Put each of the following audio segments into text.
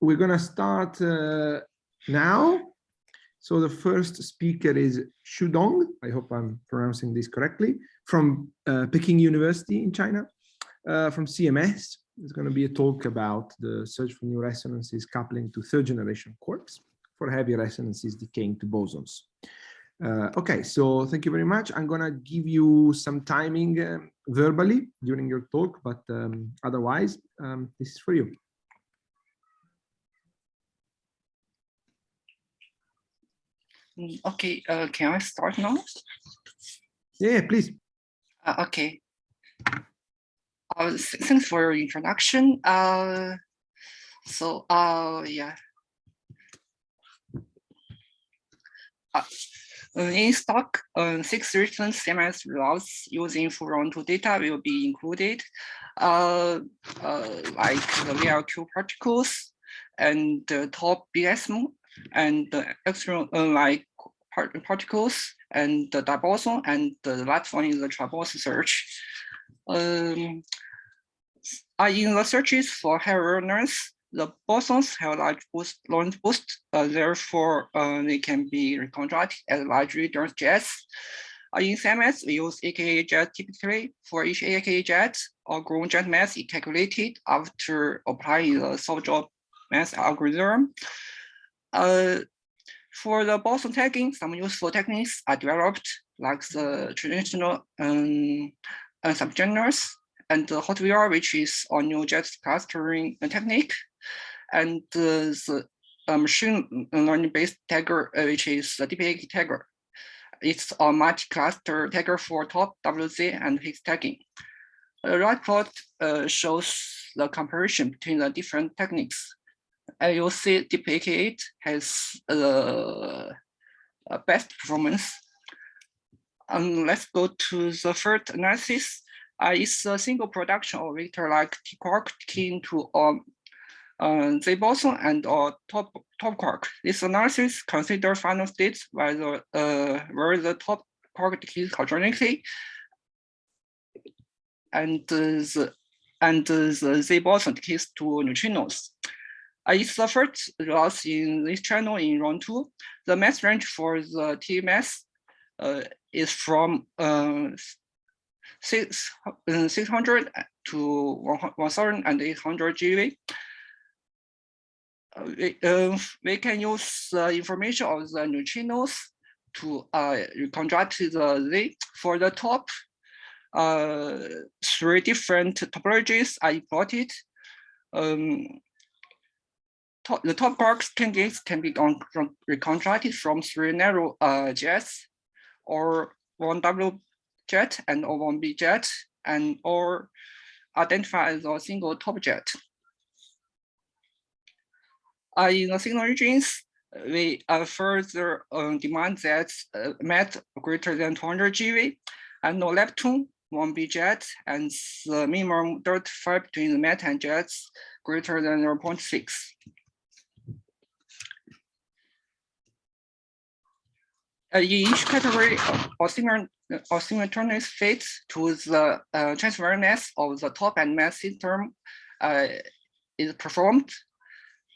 we're going to start uh, now. So the first speaker is Xu Dong. I hope I'm pronouncing this correctly from uh, Peking University in China, uh, from CMS. There's going to be a talk about the search for new resonances coupling to third generation quarks for heavy resonances decaying to bosons. Uh, okay, so thank you very much. I'm going to give you some timing uh, verbally during your talk, but um, otherwise, um, this is for you. Okay, uh, can I start now? Yeah, please. Uh, okay. Uh, thanks for your introduction. Uh, so, uh, yeah. Uh, in stock, uh, six recent CMS results using two data will be included, uh, uh, like the VLQ particles and the top BSM and the external uh, like part particles and the diboson and the last one is the tribose search. Um, in the searches for heterogeneous, the bosons have large boost, boost, uh, therefore uh, they can be reconstructed as large dense jets. Uh, in CMS, we use AKA jet typically for each AKA jet or ground jet mass is calculated after applying the soft mass algorithm. Uh, for the boson tagging, some useful techniques are developed, like the traditional um, uh, subgenres and the HotVR, which is a new jet clustering technique, and uh, the uh, machine learning-based tagger, uh, which is the DPAK tagger. It's a multi-cluster tagger for top WZ and Higgs tagging. The right plot uh, shows the comparison between the different techniques see DeepAK8 has the uh, best performance. Um, let's go to the third analysis. Uh, it's a single production of vector like T quark key to um, uh, Z boson and or top top quark. This analysis considers final states where the uh, where the top quark decays quadratically and uh, the and the Z boson decays to neutrinos. Uh, the first loss in this channel in round two. The mass range for the T mass uh, is from uh, six, uh, 600 to 1,800 GeV. Uh, we, uh, we can use the information of the neutrinos to uh, reconstruct the Z. For the top, uh, three different topologies are plotted. Um, the top quarks candidates can be reconstructed from three narrow uh, jets or one W jet and or one B jet and or identify as a single top jet. Uh, in the signal regions, we uh, further uh, demand that uh, MET greater than 200 GeV and no lepton, one B jet, and the minimum dirt between the MET and jets greater than 0.6. each category simultaneous fits to the uh, transfer mass of the top and mass system uh, is performed.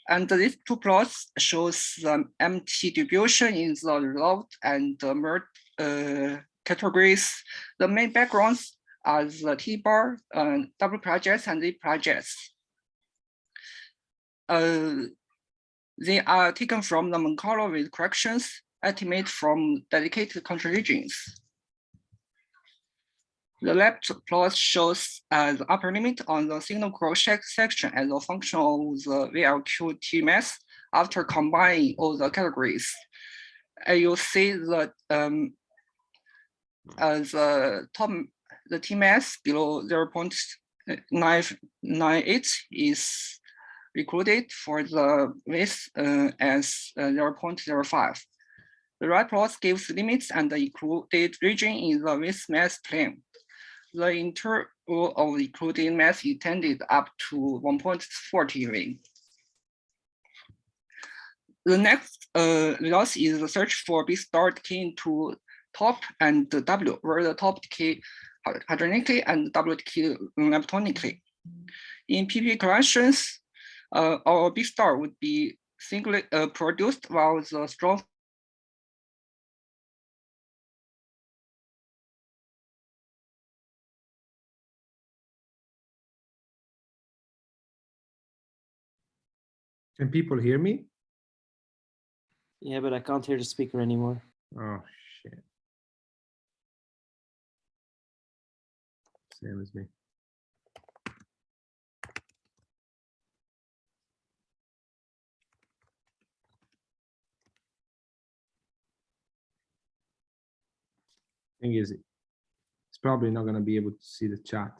And these two plots shows the MT distribution in the resolved and the merged uh, categories. The main backgrounds are the T bar, uh, W projects, and Z projects. Uh, they are taken from the Monte Carlo with corrections estimate from dedicated country regions. The left plot shows uh, the upper limit on the signal cross section as a function of the VLQ TMS after combining all the categories. And you see that um, uh, the top the TMS below 0 0.998 is recorded for the width uh, as uh, 0 0.05. The right plot gives limits and the included region in the with mass plane. The interval of included mass is tended up to 1.40 ring. The next uh, result is the search for B star key to top and W, where the top key hadronically and W key leptonically. In PP collections, uh, our B star would be singly uh, produced while the strong Can people hear me? Yeah, but I can't hear the speaker anymore. Oh, shit. Same as me. Thing is, it's probably not gonna be able to see the chat.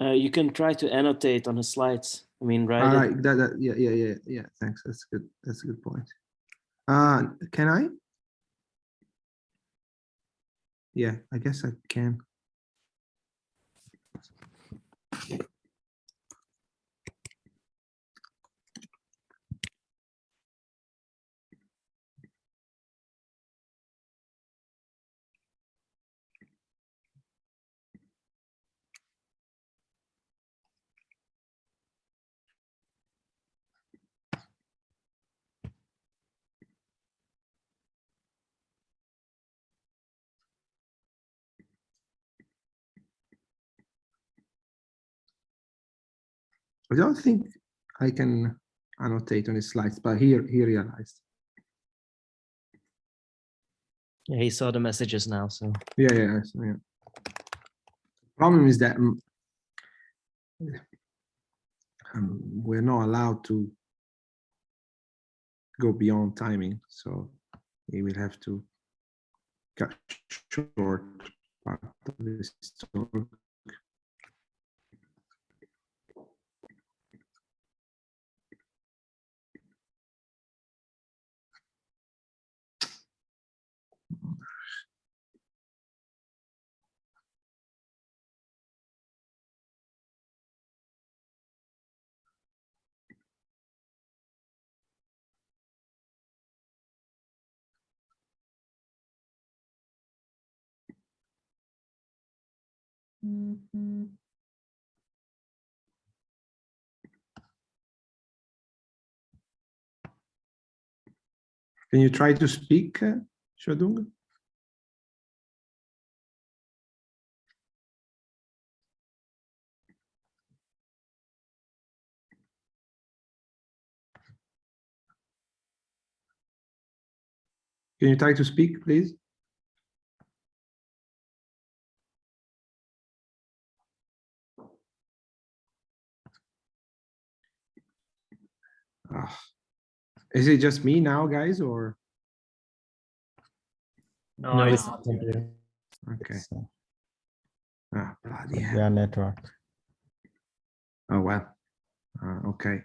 Uh, you can try to annotate on the slides. I mean, All write it. right, that, that, yeah, yeah, yeah, yeah, thanks, that's good, that's a good point. Uh, can I? Yeah, I guess I can. I don't think I can annotate on his slides, but here, he realized. Yeah, he saw the messages now, so. Yeah, yeah, yeah. Problem is that mm, um, we're not allowed to go beyond timing, so he will have to cut short part of this talk. Can you try to speak, uh, Shadung? Can you try to speak, please? Ah. Is it just me now, guys, or? No, it's not Okay. It's, uh, Ah, bloody hell. Yeah, network. Oh, well. Uh, okay.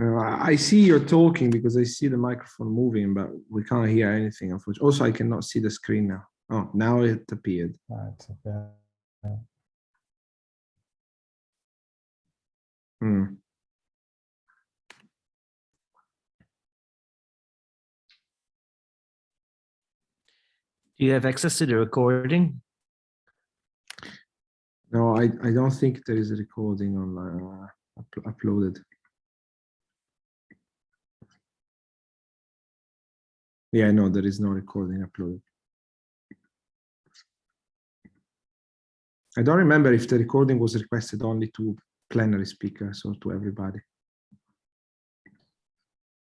Uh, I I see you're talking because I see the microphone moving, but we can't hear anything, unfortunately. Also, I cannot see the screen now. Oh, now it appeared. Uh, it's okay. Hmm. Do you have access to the recording? No, I, I don't think there is a recording online uh, up- uploaded. Yeah, no, there is no recording uploaded. I don't remember if the recording was requested only to plenary speakers or to everybody.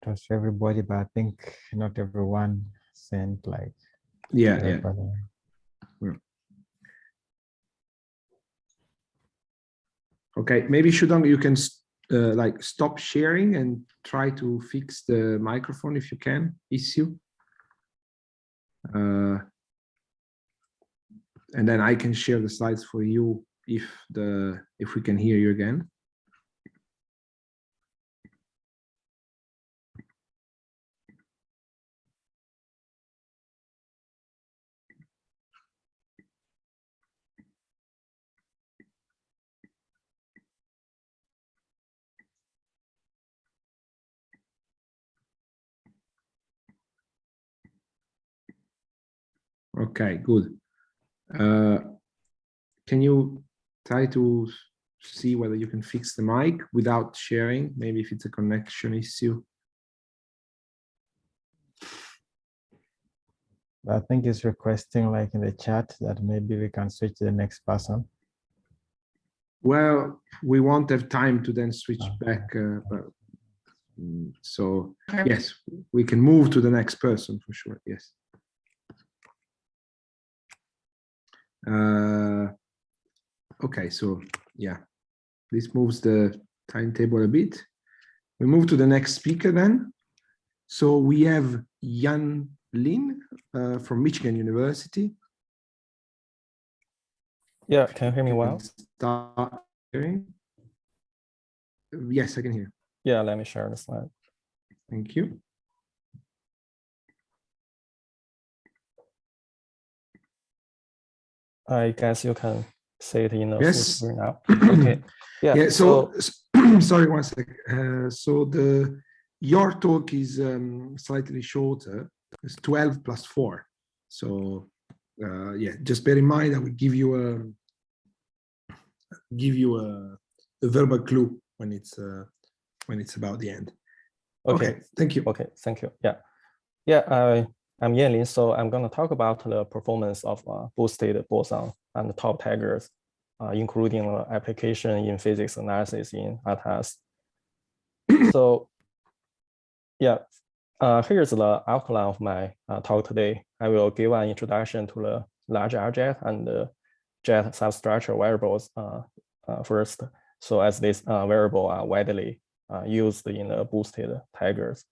Was everybody, but I think not everyone sent like. Yeah, yeah. Okay, maybe Shudong, you can uh, like stop sharing and try to fix the microphone if you can issue. Uh, and then I can share the slides for you if the if we can hear you again. Okay, good. Uh, can you try to see whether you can fix the mic without sharing? Maybe if it's a connection issue. I think it's requesting like in the chat that maybe we can switch to the next person. Well, we won't have time to then switch Okay. back. Uh, but, mm, so yes, we can move to the next person for sure. Yes. Uh, okay, so yeah, this moves the timetable a bit. We move to the next speaker then. So we have Yan Lin uh, from Michigan University. Yeah, can you hear me well? Start hearing. Yes, I can hear. Yeah, let me share the slide. Thank you. I guess you can say it in the full Yes. screen now. Okay. Yeah. Yeah, so, s- sorry, one sec. Uh, so the, your talk is um, slightly shorter. It's 12 plus four. So, uh, yeah, just bear in mind, I will give you a, give you a, a verbal clue when it's, uh, when it's about the end. okay. Thank you. Okay, thank you. Yeah. Yeah, I, I'm Yanlin, so I'm going to talk about the performance of uh, boosted boson and top taggers, uh, including the application in physics analysis in ATLAS. So, yeah, uh, here's the outline of my uh, talk today. I will give an introduction to the large RJet and the jet substructure variables uh, uh, first. So as these uh, variable are widely uh, used in the boosted taggers.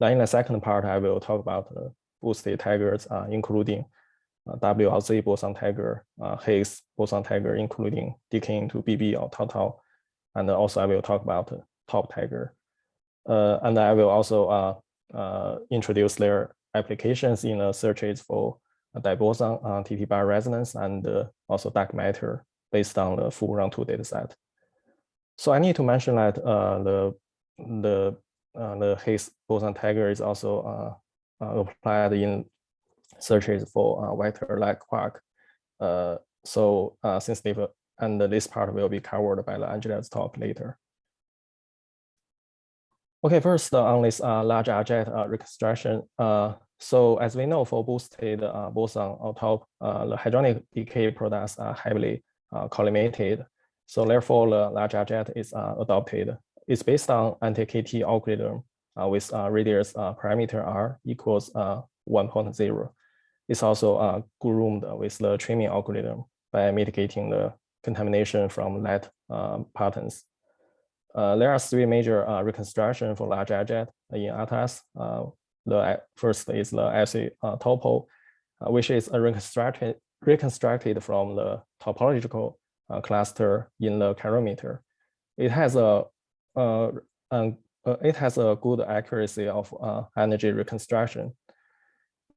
Then in the second part, I will talk about the boosted taggers, uh, including uh, WLZ boson tagger, uh, Higgs boson tagger, including decaying to BB or tau tau. And also I will talk about top tagger. Uh, and I will also uh, uh, introduce their applications in the searches for uh, diboson, uh, TT bar resonance, and uh, also dark matter based on the full round two dataset. So I need to mention that uh, the the uh, the Higgs boson tagger is also uh, uh, applied in searches for uh, vector like quark. Uh, so uh, sensitive and this part will be covered by the Angela's talk later. Okay, first uh, on this uh, large RJet uh, reconstruction. Uh, so as we know, for boosted uh, boson on top, uh, the hadronic decay products are heavily uh, collimated. So therefore, the large RJet is uh, adopted. It's based on anti-KT algorithm uh, with uh, radius uh, parameter r equals uh, 1.0. It's also uh, groomed with the trimming algorithm by mitigating the contamination from lead uh, patterns. Uh, there are three major uh, reconstruction for large jet in ATLAS. Uh, the uh, first is the uh, topo, uh, which is a reconstructed reconstructed from the topological uh, cluster in the calorimeter. It has a uh, um, uh, it has a good accuracy of uh, energy reconstruction.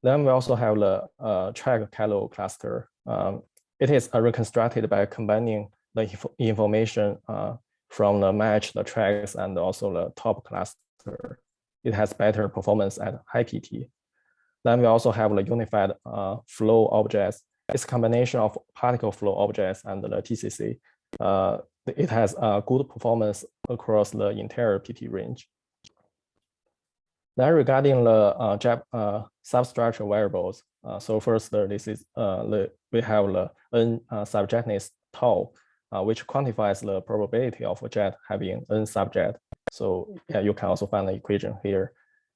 Then we also have the uh, track calo cluster. Um, it is uh, reconstructed by combining the inf information uh, from the match, the tracks, and also the top cluster. It has better performance at high PT. Then we also have the unified uh, flow objects. It's a combination of particle flow objects and the TCC. Uh, it has a good performance across the entire PT range. Then regarding the uh, uh, substructure variables, uh, so first uh, this is uh, the we have the n subjettiness tau, which quantifies the probability of a jet having n subject. So yeah, you can also find the equation here.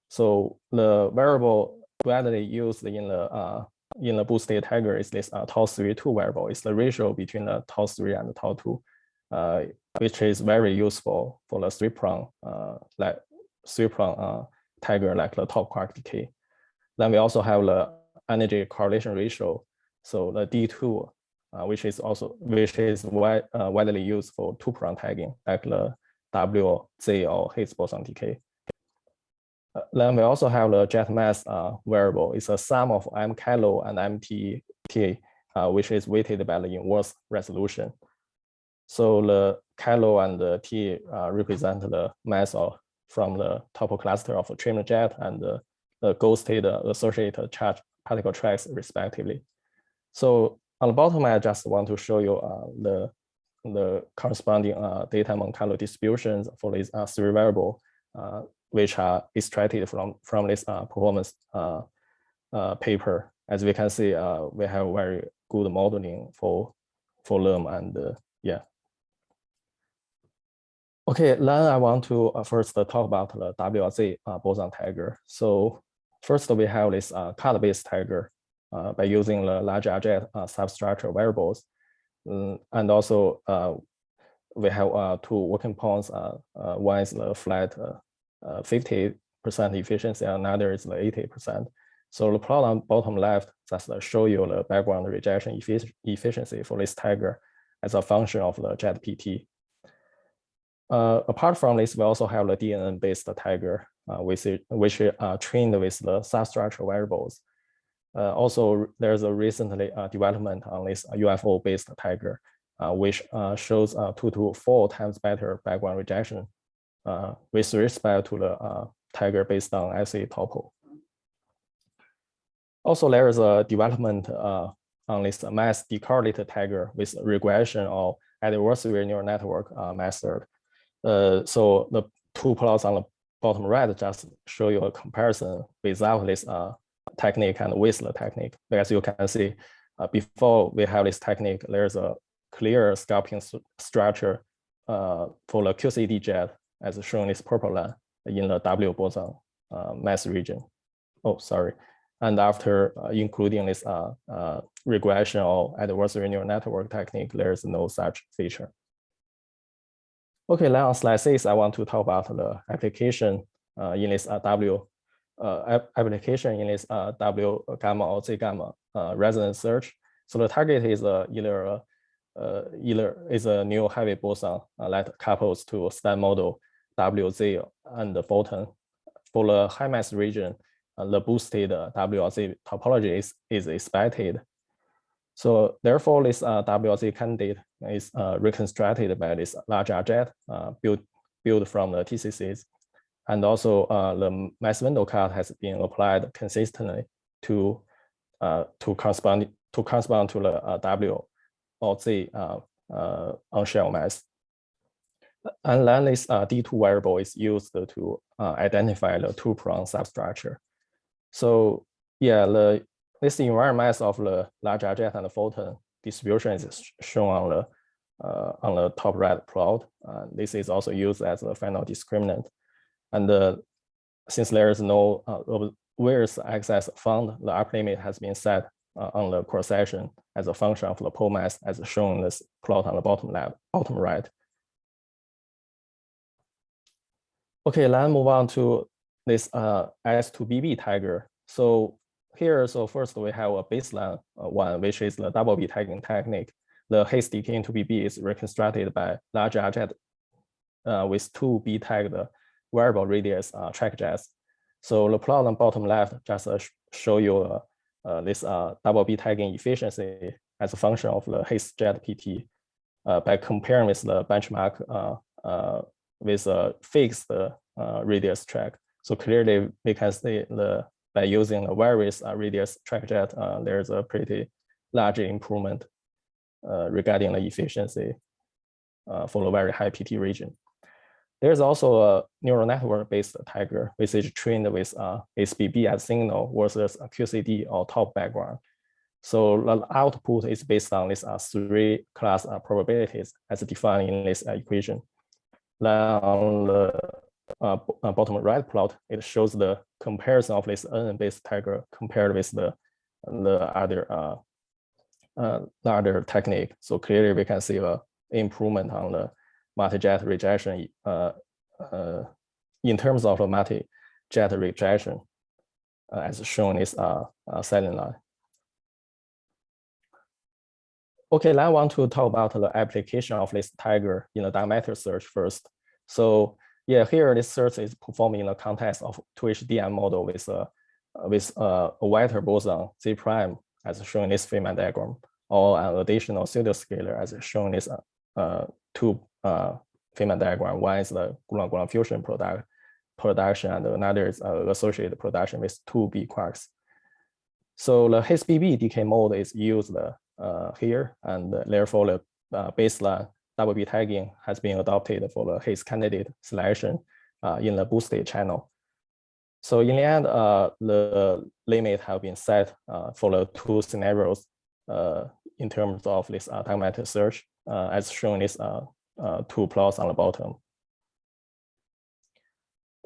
So the variable widely used in the uh, in the boosted tagger is this uh, tau three two variable. It's the ratio between the tau three and the tau two, uh, which is very useful for the three prong uh, like three prong uh, tagger like the top quark decay. Then we also have the energy correlation ratio. So the D2, uh, which is also which is uh, widely used for two prong tagging, like the WZ or Higgs boson decay. Uh, then we also have the jet mass uh, variable. It's a sum of M calo and MT, uh, which is weighted by the inverse resolution. So the calo and the T uh, represent the mass of from the topo cluster of a trimmed jet and the, the ghosted associated charge particle tracks respectively. So On the bottom, I just want to show you uh, the the corresponding uh, data Monte Carlo distributions for these three variable, uh, which are extracted from from this uh, performance uh, uh, paper. As we can see, we have very good modeling for for them, and yeah. Okay, then I want to first talk about the uh, boson tagger. So first we have this card-based tagger uh, by using the large uh, substructure variables. Mm, and also we have uh, two working points. Uh, uh, one is the flat 50% efficiency, another is the 80%. So the on bottom left just show you the background rejection effic efficiency for this tagger as a function of the JetPT. Uh, apart from this, we also have the DNN-based tagger, uh, which, which are trained with the substructure variables. Uh, also, there's a recently uh, development on this UFO-based tagger, uh, which uh, shows two to four times better background rejection with respect to the tagger based on LC topo. Also, there is a development on this mass decorrelated tagger with regression or adversarial neural network method. Uh, so the two plots on the bottom right just show you a comparison without this uh, technique and with the technique. As you can see, uh, before we have this technique, there's a clear sculpting st structure uh, for the QCD jet as shown this purple line in the W boson uh, mass region. Oh, sorry. And after uh, including this regression or adversarial neural network technique, there's no such feature. Okay, now on slide six, I want to talk about the application uh, in this uh, W uh, application in this uh, W gamma or Z gamma uh, resonance search. So the target is uh, either uh, uh, either is a new heavy boson uh, that couples to a stand model WZ and the photon. For the high mass region, uh, the boosted WZ topology is, is expected. So therefore, this uh, candidate is uh, reconstructed by this large jet uh, built, built from the TCCs. And also uh, the mass window cut has been applied consistently to uh, to correspond to correspond to the uh, W or Z on shell mass. And then this uh, D2 variable is used to uh, identify the two-prong substructure. So yeah, the this environment of the large jet and the photon distribution is shown on the uh, on the top right plot. Uh, this is also used as a final discriminant. And uh, since there is no uh, where's access found, the upper limit has been set uh, on the cross section as a function of the pole mass as shown in this plot on the bottom left, bottom right. Okay, let's move on to this uh, S2BB tagger. So here, so first we have a baseline uh, one, which is the double B tagging technique. The haste decay into BB is reconstructed by large jet uh, with two B tagged variable radius uh, track jets. So the plot on bottom left just uh, show you uh, uh, this double B tagging efficiency as a function of the haste jet PT by comparing with the benchmark with a fixed uh, radius track. So clearly we can see the by using a various uh, radius track jet, uh, there's a pretty large improvement regarding the efficiency for the very high PT region. There's also a neural network based tagger, which is trained with uh, SBB as signal versus QCD or top background. So the output is based on these uh, three class uh, probabilities as defined in this uh, equation. Then on the uh, uh, bottom right plot, it shows the comparison of this N-based tagger compared with the the other uh, uh, the other technique. So clearly we can see a improvement on the multi-jet rejection uh, uh, in terms of the multi-jet rejection, uh, as shown in this uh, uh, line. Okay, now I want to talk about the application of this tagger in the diameter search first. So yeah, here this search is performed in the context of 2HDM model with a with a, a Witer boson Z prime as shown in this Feynman diagram, or an additional pseudoscalar as shown in this uh, two uh, Feynman diagram. One is the gluon-gluon fusion product production, and another is uh, associated production with two B quarks. So the HSBB decay mode is used uh, here, and therefore the uh, baseline WB tagging has been adopted for the Hayes candidate selection uh, in the boosted channel. So in the end, uh, the limit have been set uh, for the two scenarios uh, in terms of this uh, diagnostic search, uh, as shown in uh, uh, two plots on the bottom.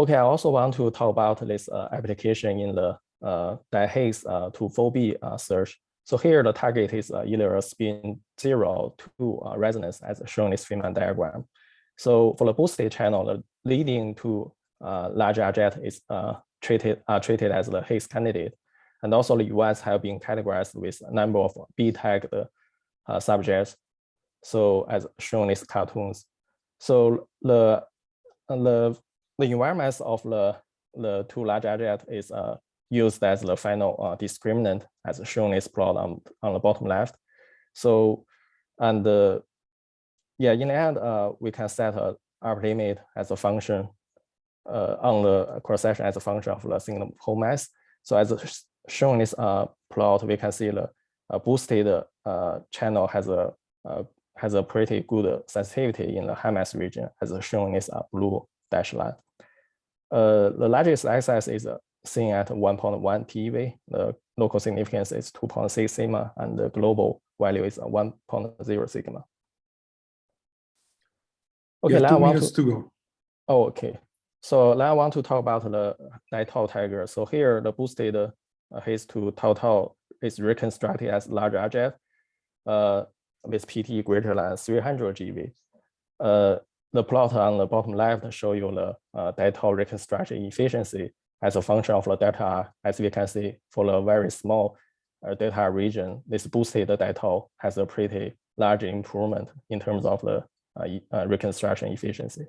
Okay, I also want to talk about this uh, application in the uh, DHAES uh, to 4B uh, search. So here the target is uh, either a spin zero two uh, resonance as shown in this Feynman diagram. So for the boosted channel, the leading to uh, large jet is treated treated as the Higgs candidate. And also the US have been categorized with a number of B tagged uh, subjects. So as shown in these cartoons. So the the the environments of the the two large jet is uh, used as the final uh, discriminant as shown in this plot on, on the bottom left. So, and uh, yeah, in the end, uh, we can set a upper limit as a function uh, on the cross section as a function of the single pole mass. So as shown in this plot, we can see the boosted channel has a has a pretty good sensitivity in the high mass region, as shown in this blue dashed line. Uh, the largest excess is uh, seen at 1.1 TeV. The local significance is 2.6 sigma, and the global value is uh, 1.0 sigma. Okay, now I want to, to go. oh, okay. So now I want to talk about the Dai-Tau tagger. So here the boosted uh, Hayes to Tau Tau is reconstructed as large RJ uh, with PT greater than 300 GV. Uh, the plot on the bottom left show you the uh, Dai-Tau reconstruction efficiency as a function of the data, As we can see, for the very small uh, delta R region, this boosted Dai-Tau has a pretty large improvement in terms of the uh, uh, reconstruction efficiency.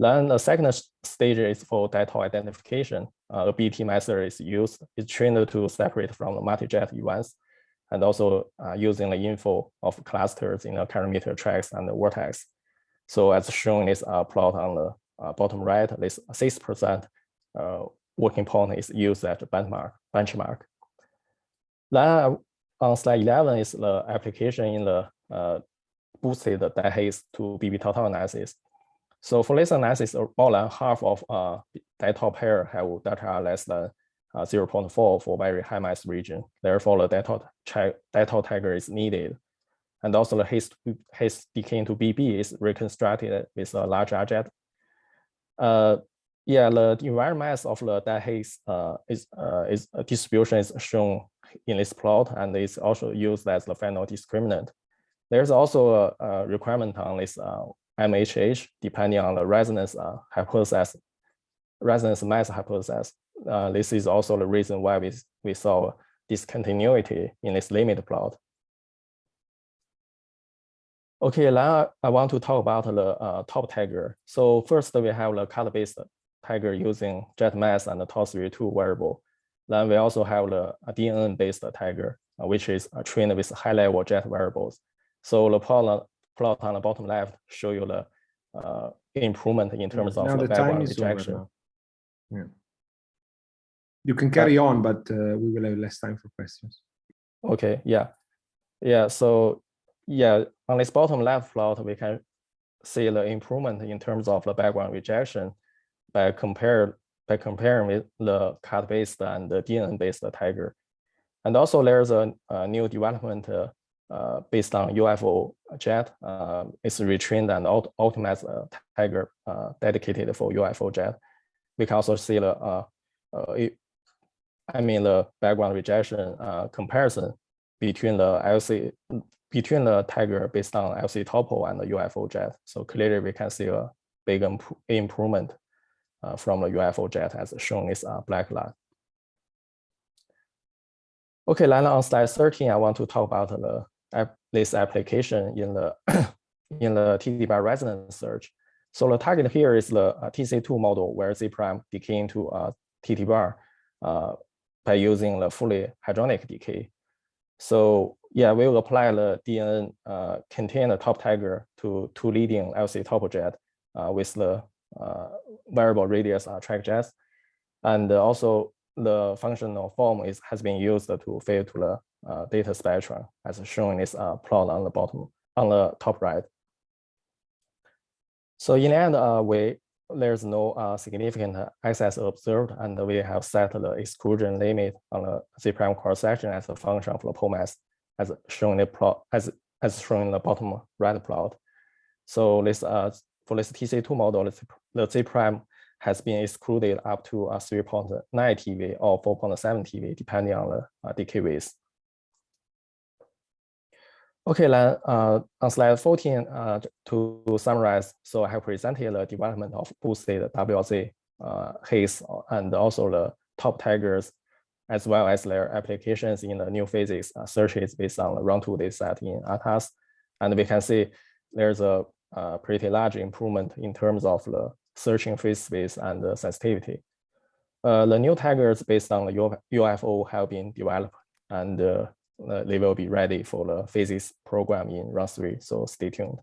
Then the second stage is for Dai-Tau identification. Uh, a BT method is used. It's trained to separate from the multi-jet events and also uh, using the info of clusters in the parameter tracks and the vertex. So as shown in this uh, plot on the uh, bottom right, this six percent uh, working point is used as benchmark. benchmark. Then on slide 11 is the application in the uh, boosted DHAES to BB total analysis. So for this analysis, uh, more than half of uh, Dai-Tau pair have data less than uh, 0.4 for very high mass region. Therefore, the Dai-Tau chi- Dai-Tau tagger is needed. And also the Hayes, Hayes decay into BB is reconstructed with a large RJet. Uh, yeah, the environment mass of the DHAES uh, is, uh, is uh, distribution is shown in this plot and is also used as the final discriminant. There's also a, a requirement on this uh, MHH depending on the resonance uh, hypothesis, resonance mass hypothesis. Uh, this is also the reason why we, we saw discontinuity in this limit plot. Okay, now I want to talk about the top tagger. So first we have the color-based tagger using jet mass and the TOR32 variable. Then we also have the DNN-based Tagger, uh, which is uh, trained with high-level jet variables. So the plot, on- plot on the bottom left show you the uh, improvement in terms of Now the the time background is over rejection. now. Yeah. You can carry on, but uh, we will have less time for questions. Okay, yeah. Yeah, so yeah, on this bottom left plot, we can see the improvement in terms of the background rejection by compare by comparing with the cut-based and the DNN-based tagger. And also there's a, a new development uh, uh, based on UFO jet. Uh, it's retrained and aut- optimized uh, tagger uh, dedicated for UFO jet. We can also see the uh, it- I mean the background rejection comparison between the LC between the Tagger based on LC topo and the UFO jet. So clearly we can see a big impro- improvement from the UFO jet as shown is this uh, black line. Okay, then on slide 13, I want to talk about the this application in the in the TD bar resonance search. So the target here is the uh, TC2 model where Z prime decay into uh, TT bar uh, by using the fully hadronic decay. So yeah, we will apply the DNN uh, contain top tagger to two leading LC topo jet uh, with the uh, variable radius track jets. And also the functional form is has been used to fit to the uh, data spectrum as shown in this uh, plot on the bottom, on the top right. So in the end, uh, we there's no uh, significant excess observed, and we have set the exclusion limit on the Z prime cross section as a function of the pole mass, as shown in the plot, as as shown in the bottom right plot. So this uh for this TC2 model, the Z- prime has been excluded up to uh, 3.9 TeV or 4.7 TeV, depending on the uh, decay width. Okay, then uh, on slide 14, uh, to summarize, so I have presented the development of boosted WLZ uh, haze and also the top taggers, as well as their applications in the new physics uh, searches based on the round two data set in ATLAS. And we can see there's a, uh pretty large improvement in terms of the searching phase space and the sensitivity. Uh, the new taggers based on the UFO have been developed and uh, uh, they will be ready for the physics program in round three. So stay tuned.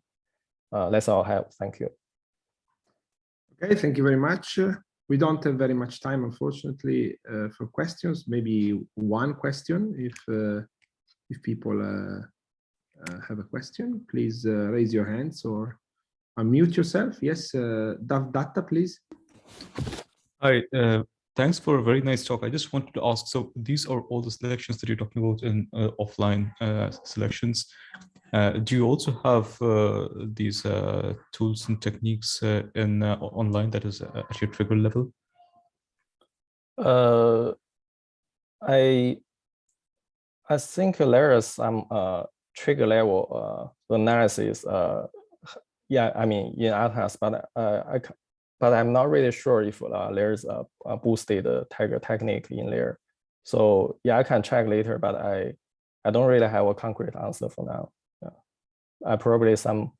Uh, that's all I have. Thank you. Okay, thank you very much. We don't have very much time, unfortunately, uh, for questions. Maybe one question if if people have a question, please uh, raise your hands or unmute yourself. Yes, uh, Dav Datta, please. Hi, uh, thanks for a very nice talk. I just wanted to ask, so these are all the selections that you're talking about in uh, offline uh, selections. Uh, do you also have uh, these uh, tools and techniques uh, in uh, online that is uh, at your trigger level? Uh, I I think there is some uh, trigger level uh, analysis. Uh, yeah, I mean in Atlas, but uh, I but I'm not really sure if there's a, a boosted tagger technique in there. So yeah, I can check later, but I I don't really have a concrete answer for now. Yeah, I probably some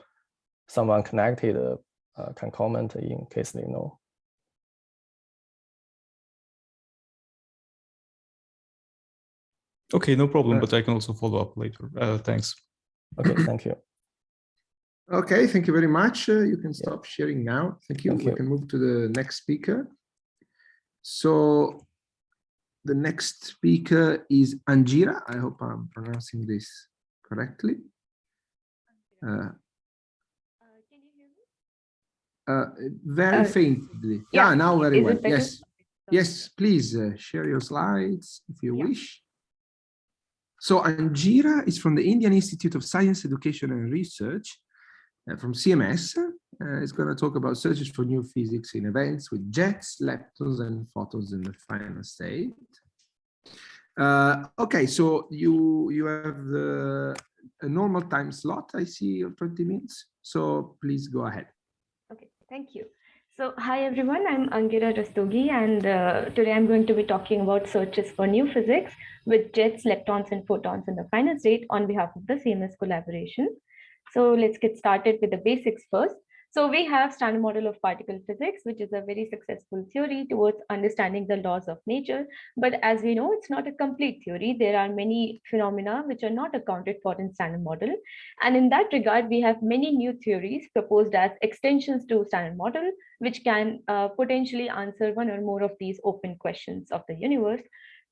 someone connected uh, can comment in case they know. Okay, no problem, Uh, but I can also follow up later. Uh, thanks. Okay, thank you. Okay, thank you very much. Uh, you can stop sharing now. Thank you. Thank we you. can move to the next speaker. So the next speaker is Angira. I hope I'm pronouncing this correctly. Uh, uh, very Uh, faintly. yeah, Yeah, now very well. Yes. Yes, please uh, share your slides if you Yeah. wish. So Angira is from the Indian Institute of Science, Education and Research uh, from CMS. Uh, it's going to talk about searches for new physics in events with jets, leptons, and photons in the final state. Uh, okay, so you you have the a normal time slot. I see of 20 minutes. So please go ahead. Okay, thank you. So hi everyone, I'm Angira Rastogi and uh, today I'm going to be talking about searches for new physics with jets, leptons and photons in the final state on behalf of the CMS collaboration. So let's get started with the basics first. So we have standard model of particle physics, which is a very successful theory towards understanding the laws of nature. But as we know, it's not a complete theory. There are many phenomena which are not accounted for in standard model. And in that regard, we have many new theories proposed as extensions to standard model, which can uh, potentially answer one or more of these open questions of the universe.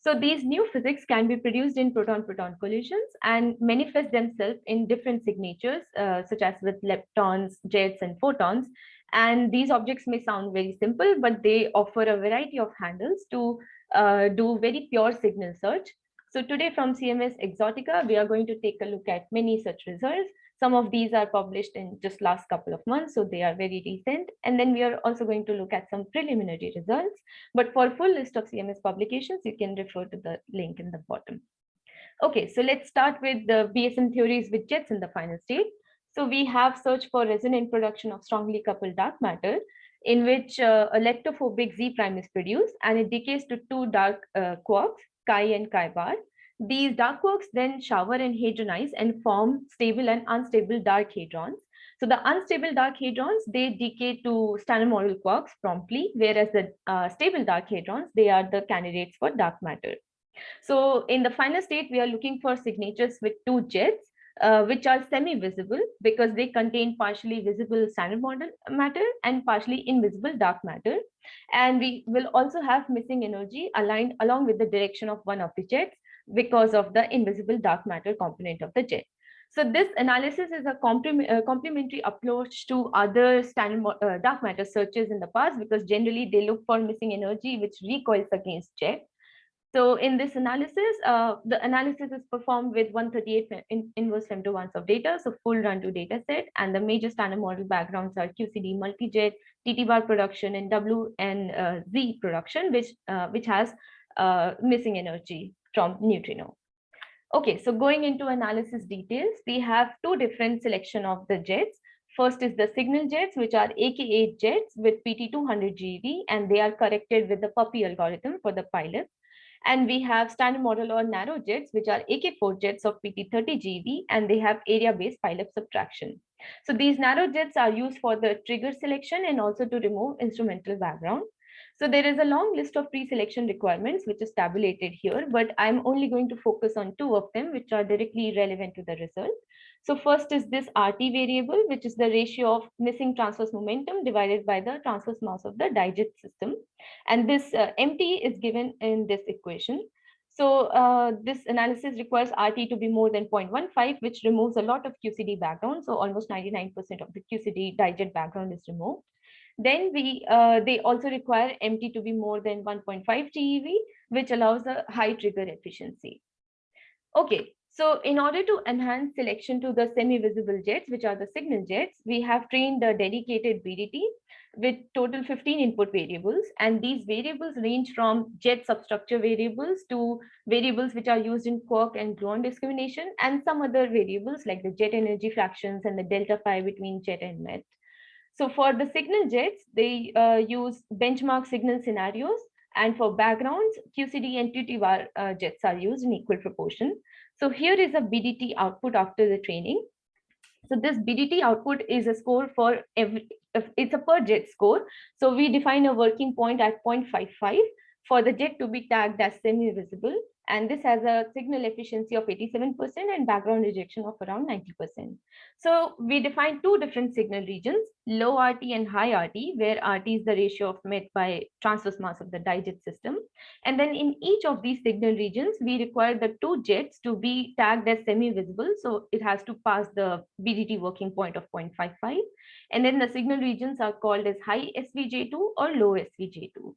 So these new physics can be produced in proton-proton collisions and manifest themselves in different signatures, uh, such as with leptons, jets, and photons. And these objects may sound very simple, but they offer a variety of handles to uh, do very pure signal search. So today from CMS Exotica, we are going to take a look at many such results. Some of these are published in just last couple of months, so they are very recent. And then we are also going to look at some preliminary results. But for full list of CMS publications, you can refer to the link in the bottom. Okay, so let's start with the BSM theories with jets in the final state. So we have search for resonant production of strongly coupled dark matter in which uh, a leptophobic Z prime is produced and it decays to two dark uh, quarks, chi and chi bar. These dark quarks then shower and hadronize and form stable and unstable dark hadrons. So the unstable dark hadrons, they decay to standard model quarks promptly, whereas the uh, stable dark hadrons, they are the candidates for dark matter. So in the final state, we are looking for signatures with two jets, uh, which are semi-visible because they contain partially visible standard model matter and partially invisible dark matter. And we will also have missing energy aligned along with the direction of one of the jets. Because of the invisible dark matter component of the jet. So this analysis is a uh, complementary approach to other standard uh, dark matter searches in the past because generally they look for missing energy which recoils against jet. So in this analysis, uh, the analysis is performed with 138 in inverse femto of data, so full run to data set, and the major standard model backgrounds are QCD multijet, TT bar production, and W and uh, Z production, which uh, which has uh, missing energy from neutrino. Okay, so going into analysis details, we have two different selection of the jets. First is the signal jets, which are AK8 jets with PT200 GeV, and they are corrected with the PUPPI algorithm for the pileup. And we have standard model or narrow jets, which are AK4 jets of PT30 GeV, and they have area-based pileup subtraction. So these narrow jets are used for the trigger selection and also to remove instrumental background. So there is a long list of pre-selection requirements which is tabulated here, but I'm only going to focus on two of them which are directly relevant to the result. So first is this RT variable, which is the ratio of missing transverse momentum divided by the transverse mass of the dijet system. And this uh, MT is given in this equation. So uh, this analysis requires RT to be more than 0.15, which removes a lot of QCD background. So almost 99% of the QCD dijet background is removed. Then we uh, they also require MT to be more than 1.5 TeV, which allows a high trigger efficiency. Okay, so in order to enhance selection to the semi-visible jets, which are the signal jets, we have trained the dedicated BDT with total 15 input variables. And these variables range from jet substructure variables to variables which are used in quark and gluon discrimination, and some other variables like the jet energy fractions and the delta phi between jet and met. So for the signal jets, they uh, use benchmark signal scenarios. And for backgrounds, QCD and TTbar uh, jets are used in equal proportion. So here is a BDT output after the training. So this BDT output is a score for every, it's a per jet score. So we define a working point at 0.55 for the jet to be tagged as semi-visible and this has a signal efficiency of 87% and background rejection of around 90%. So we define two different signal regions, low RT and high RT, where RT is the ratio of met by transverse mass of the dijet system. And then in each of these signal regions, we require the two jets to be tagged as semi-visible. So it has to pass the BDT working point of 0.55. And then the signal regions are called as high SVJ2 or low SVJ2.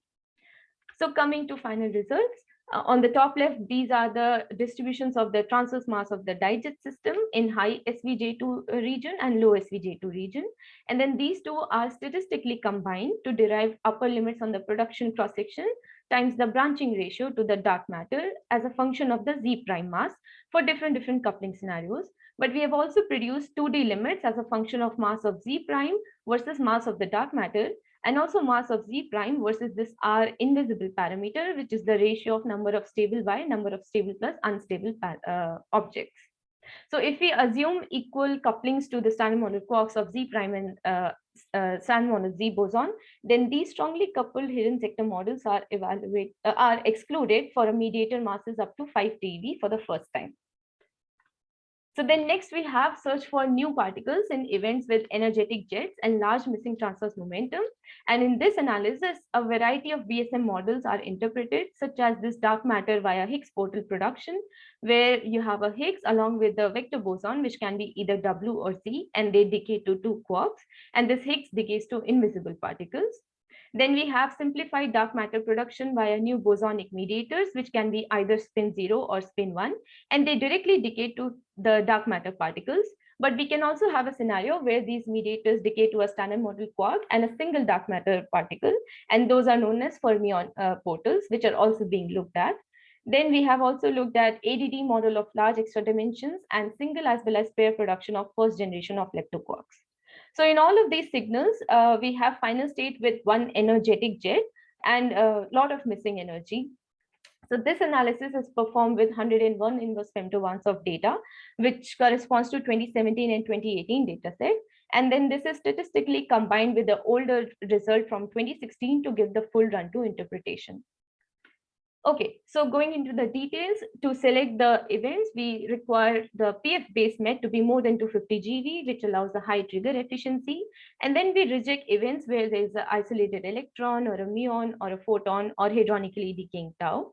So coming to final results, uh, on the top left, these are the distributions of the transverse mass of the Dijet system in high SVJ2 region and low SVJ2 region. And then these two are statistically combined to derive upper limits on the production cross-section times the branching ratio to the dark matter as a function of the Z prime mass for different different coupling scenarios. But we have also produced 2D limits as a function of mass of Z prime versus mass of the dark matter and also mass of Z prime versus this R invisible parameter, which is the ratio of number of stable Y, number of stable plus unstable uh, objects. So if we assume equal couplings to the standard model quarks of Z prime and uh, uh, standard model Z boson, then these strongly coupled hidden sector models are evaluate uh, are excluded for a mediator masses up to 5 TeV for the first time. So then next we have search for new particles in events with energetic jets and large missing transverse momentum. And in this analysis, a variety of BSM models are interpreted, such as this dark matter via Higgs portal production, where you have a Higgs along with the vector boson, which can be either W or Z, and they decay to two quarks. And this Higgs decays to invisible particles. Then we have simplified dark matter production via new bosonic mediators, which can be either spin zero or spin one, and they directly decay to the dark matter particles. But we can also have a scenario where these mediators decay to a standard model quark and a single dark matter particle, and those are known as fermion uh, portals, which are also being looked at. Then we have also looked at ADD model of large extra dimensions and single as well as pair production of first generation of leptoquarks. So in all of these signals, uh, we have final state with one energetic jet and a lot of missing energy. So this analysis is performed with 101 inverse femtobarns of data, which corresponds to 2017 and 2018 dataset. And then this is statistically combined with the older result from 2016 to give the full Run 2 interpretation. Okay, so going into the details, to select the events, we require the PF base met to be more than 250 GeV, which allows a high trigger efficiency. And then we reject events where there is an isolated electron or a muon or a photon or hadronically decaying tau.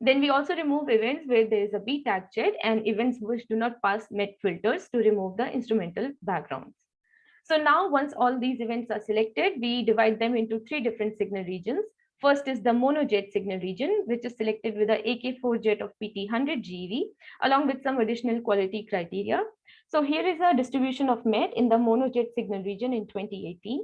Then we also remove events where there is a B tag jet and events which do not pass MET filters to remove the instrumental backgrounds. So now once all these events are selected, we divide them into three different signal regions. First is the monojet signal region, which is selected with a AK4 jet of PT 100 GeV, along with some additional quality criteria. So here is a distribution of MET in the monojet signal region in 2018.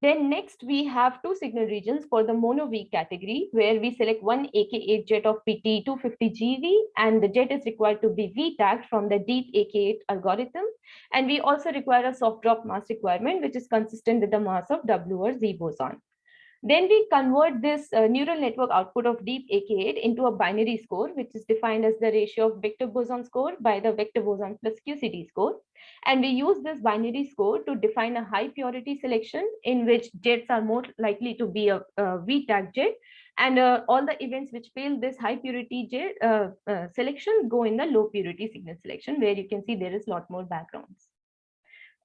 Then next we have two signal regions for the mono V category where we select one AK8 jet of PT 250 GeV and the jet is required to be V tagged from the DeepAK8 algorithm. And we also require a soft drop mass requirement which is consistent with the mass of W or Z boson. Then we convert this uh, neural network output of DeepAK8 into a binary score, which is defined as the ratio of vector boson score by the vector boson plus QCD score. And we use this binary score to define a high purity selection in which jets are more likely to be a, a V tag jet. And uh, all the events which fail this high purity jet uh, uh, selection go in the low purity signal selection, where you can see there is a lot more backgrounds.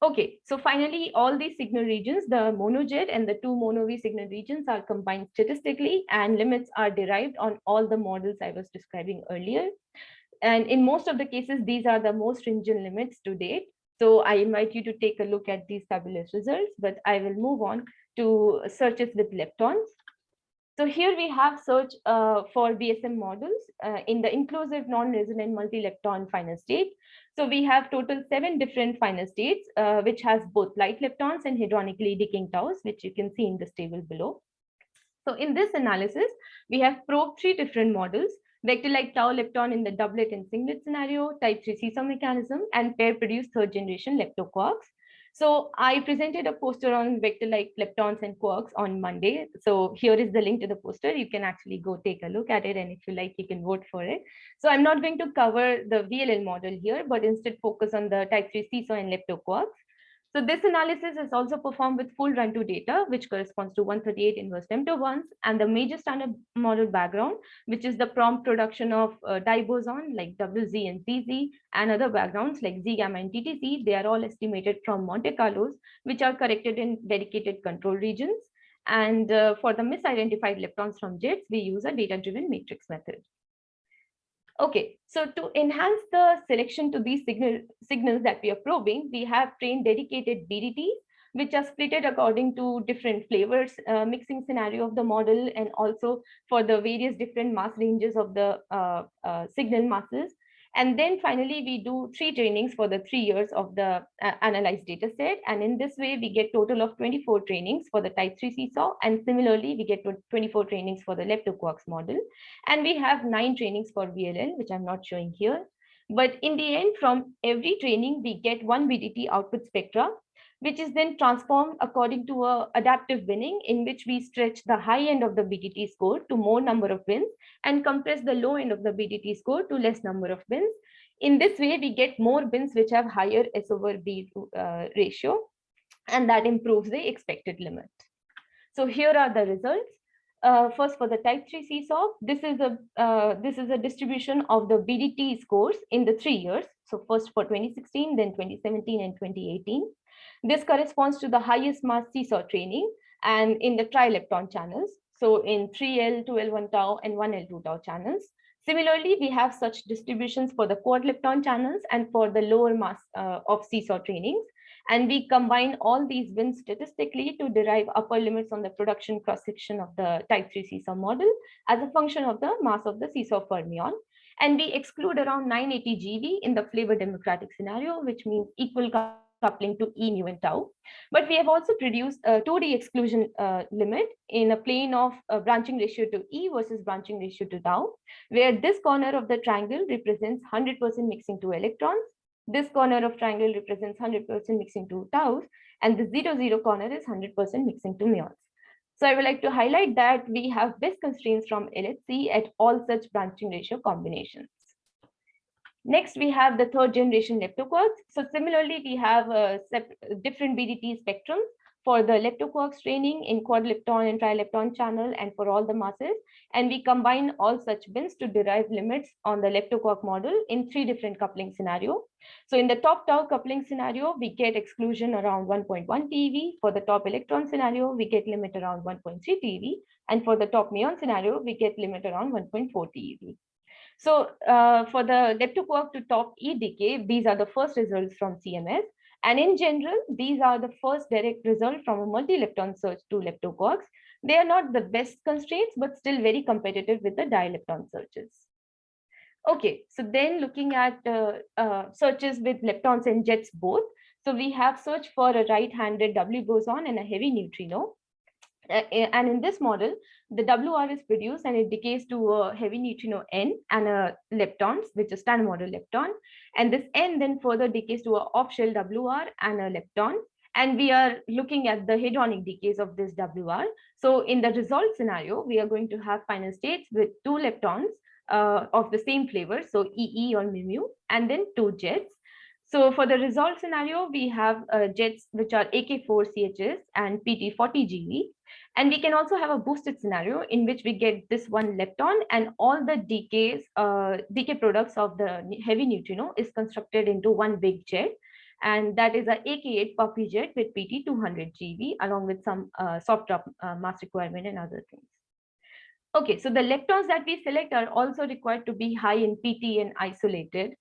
Okay, so finally, all these signal regions, the monojet and the two mono V signal regions are combined statistically and limits are derived on all the models I was describing earlier. And in most of the cases, these are the most stringent limits to date. So I invite you to take a look at these fabulous results, but I will move on to searches with leptons. So here we have search uh, for BSM models uh, in the inclusive non-resonant multi-lepton final state. So we have total seven different final states, uh, which has both light leptons and hadronically decaying taus, which you can see in this table below. So in this analysis, we have probed three different models, vector-like tau lepton in the doublet and singlet scenario, type 3 seesaw mechanism, and pair-produced third generation leptoquarks. So I presented a poster on vector-like leptons and quarks on Monday. So here is the link to the poster. You can actually go take a look at it. And if you like, you can vote for it. So I'm not going to cover the VLL model here, but instead focus on the type 3 seesaw and leptoquarks. So this analysis is also performed with full Run-2 data, which corresponds to 138 inverse femto and the major standard model background, which is the prompt production of uh, diboson like WZ and ZZ, and other backgrounds like Z gamma and ttZ. They are all estimated from Monte Carlos, which are corrected in dedicated control regions. And uh, for the misidentified leptons from jets, we use a data-driven matrix method. Okay, so to enhance the selection to these signal, signals that we are probing, we have trained dedicated BDTs, which are splitted according to different flavors, uh, mixing scenario of the model, and also for the various different mass ranges of the uh, uh, signal masses. And then finally, we do three trainings for the three years of the uh, analyzed data set. And in this way, we get total of 24 trainings for the type 3 seesaw. And similarly, we get 24 trainings for the leptoquarks model. And we have nine trainings for VLL, which I'm not showing here. But in the end, from every training, we get one BDT output spectra which is then transformed according to a adaptive binning in which we stretch the high end of the BDT score to more number of bins and compress the low end of the BDT score to less number of bins. In this way, we get more bins which have higher S over B uh, ratio, and that improves the expected limit. So here are the results. Uh, first, for the type 3 seesaw, this is a uh, this is a distribution of the BDT scores in the three years. So first for 2016, then 2017 and 2018. This corresponds to the highest mass seesaw training and in the trilepton channels. So in 3L, 2L1 tau and 1L2 tau channels. Similarly, we have such distributions for the quad lepton channels and for the lower mass uh, of seesaw trainings. And we combine all these wins statistically to derive upper limits on the production cross-section of the type 3 seesaw model as a function of the mass of the seesaw fermion. And we exclude around 980 GeV in the flavor democratic scenario, which means equal coupling to E, mu, and tau. But we have also produced a 2D exclusion uh, limit in a plane of uh, branching ratio to E versus branching ratio to tau, where this corner of the triangle represents 100% mixing to electrons. This corner of triangle represents 100% mixing to taus, and the 0, 0 corner is 100% mixing to muons. So I would like to highlight that we have best constraints from LHC at all such branching ratio combinations. Next, we have the third generation leptoquarks. So similarly, we have uh, different BDT spectrums for the leptoquarks training in quad lepton and tri-lepton channel and for all the masses. And we combine all such bins to derive limits on the leptoquark model in three different coupling scenario. So in the top tau coupling scenario, we get exclusion around 1.1 TeV. For the top electron scenario, we get limit around 1.3 TeV. And for the top muon scenario, we get limit around 1.4 TeV. So uh, for the leptoquark to top E decay, these are the first results from CMS. And in general, these are the first direct result from a multi-lepton search to leptoquarks. They are not the best constraints, but still very competitive with the dilepton searches. Okay, so then looking at uh, uh, searches with leptons and jets both. So we have search for a right-handed W boson and a heavy neutrino. Uh, and in this model, the WR is produced and it decays to a heavy neutrino N and a leptons, which is standard model lepton. And this N then further decays to a off-shell WR and a lepton. And we are looking at the hadronic decays of this WR. So in the resolved scenario, we are going to have final states with two leptons uh, of the same flavor, so EE or mu, and then two jets. So for the resolved scenario, we have uh, jets which are AK4CHS and PT40GeV. And we can also have a boosted scenario in which we get this one lepton and all the decays, uh, decay products of the heavy neutrino is constructed into one big jet. And that is a AK8 PUPPI jet with PT 200 GeV along with some uh, soft drop uh, mass requirement and other things. Okay, so the leptons that we select are also required to be high in PT and isolated.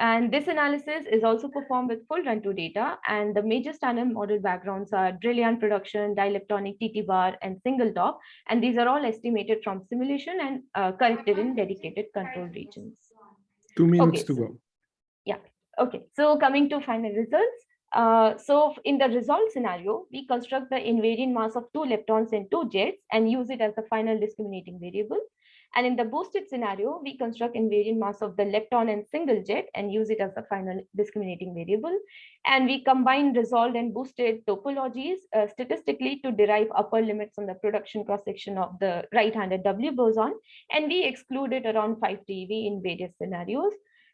And this analysis is also performed with full Run-2 data. And the major standard model backgrounds are Drell-Yan production, dileptonic TT bar, and single top. And these are all estimated from simulation and uh, corrected in dedicated control regions. Two minutes Okay, to so- go. Yeah, okay, so coming to final results. Uh, so in the resolved scenario, we construct the invariant mass of two leptons and two jets and use it as the final discriminating variable. And in the boosted scenario, we construct invariant mass of the lepton and single jet and use it as the final discriminating variable. And we combine resolved and boosted topologies uh, statistically to derive upper limits on the production cross-section of the right-handed W boson. And we excluded around 5 TeV in various scenarios.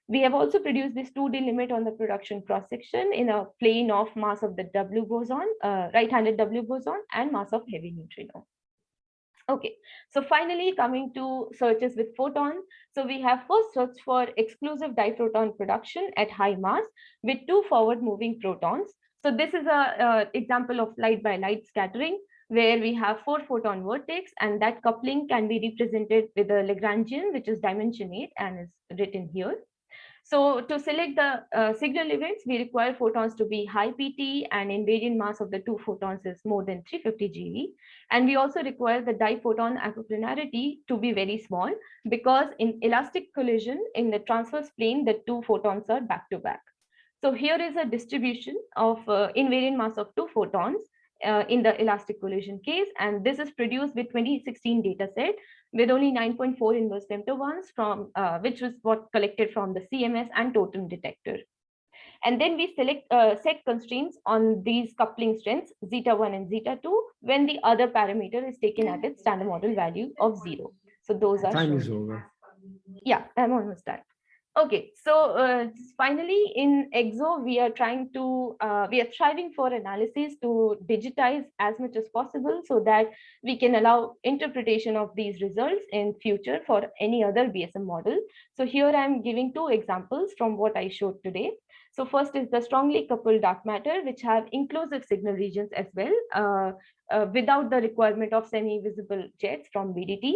We have also produced this 2D limit on the production cross-section in a plane of mass of the W boson, uh, right-handed W boson and mass of heavy neutrino. Okay, so finally coming to searches with photon. So we have first search for exclusive diphoton production at high mass with two forward moving protons. So this is a, example of light by light scattering where we have four photon vertex and that coupling can be represented with a Lagrangian, which is dimension eight and is written here. So to select the uh, signal events, we require photons to be high PT and invariant mass of the two photons is more than 350 GeV. And we also require the diphoton acoplanarity to be very small because in elastic collision in the transverse plane, the two photons are back to back. So here is a distribution of uh, invariant mass of two photons uh, in the elastic collision case. And this is produced with 2016 data set with only 9.4 inverse femtobarns from uh, which was what collected from the CMS and TOTEM detector. And then we select uh, set constraints on these coupling strengths zeta 1 and zeta 2 when the other parameter is taken at its standard model value of zero. So those are Time shown is over. yeah i'm almost done okay so uh, finally in exo we are trying to uh, we are striving for analysis to digitize as much as possible so that we can allow interpretation of these results in future for any other bsm model. So here i'm giving two examples from what i showed today. So first is the strongly coupled dark matter which have inclusive signal regions as well uh, uh, without the requirement of semi-visible jets from bdt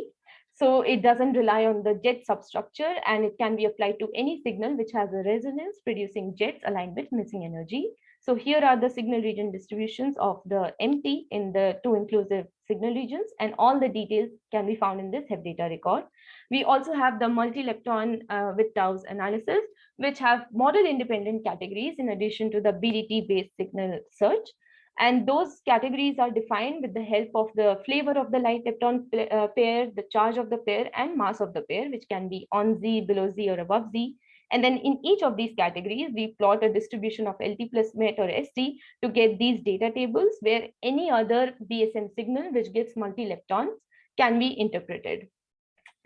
so it doesn't rely on the jet substructure and it can be applied to any signal which has a resonance producing jets aligned with missing energy. So here are the signal region distributions of the MT in the two inclusive signal regions and all the details can be found in this HEP data record. We also have the multi-lepton uh, with TAUs analysis, which have model independent categories in addition to the BDT based signal search. And those categories are defined with the help of the flavor of the light lepton uh, pair, the charge of the pair, and mass of the pair, which can be on Z, below Z, or above Z. And then in each of these categories, we plot a distribution of LT plus MET or ST to get these data tables where any other BSM signal which gives multi-leptons can be interpreted.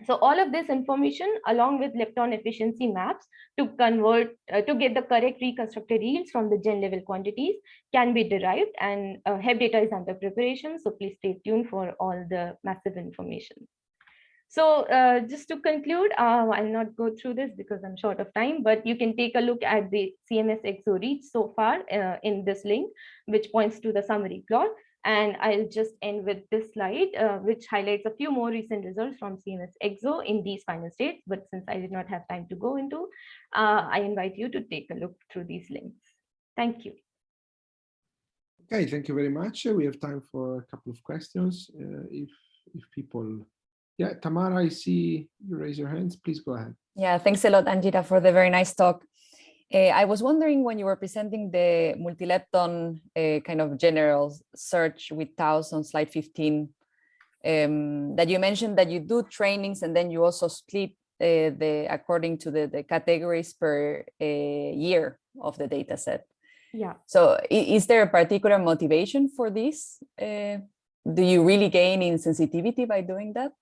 So all of this information along with lepton efficiency maps to convert, uh, to get the correct reconstructed yields from the gen level quantities can be derived and uh, HEP data is under preparation. So please stay tuned for all the massive information. So uh, just to conclude, uh, I'll not go through this because I'm short of time, but you can take a look at the CMS EXO reach so far uh, in this link, which points to the summary plot. And I'll just end with this slide, uh, which highlights a few more recent results from CMS EXO in these final states. But since I did not have time to go into, uh, I invite you to take a look through these links. Thank you. Okay, thank you very much. We have time for a couple of questions. Uh, if if people, yeah, Tamara, I see you raise your hands. Please go ahead. Yeah, thanks a lot, Angita, for the very nice talk. Uh, I was wondering when you were presenting the multi-lepton uh, kind of general search with TAUs on slide 15, um, that you mentioned that you do trainings and then you also split uh, the according to the, the categories per year of the data set. Yeah. So is there a particular motivation for this? Uh, do you really gain in sensitivity by doing that?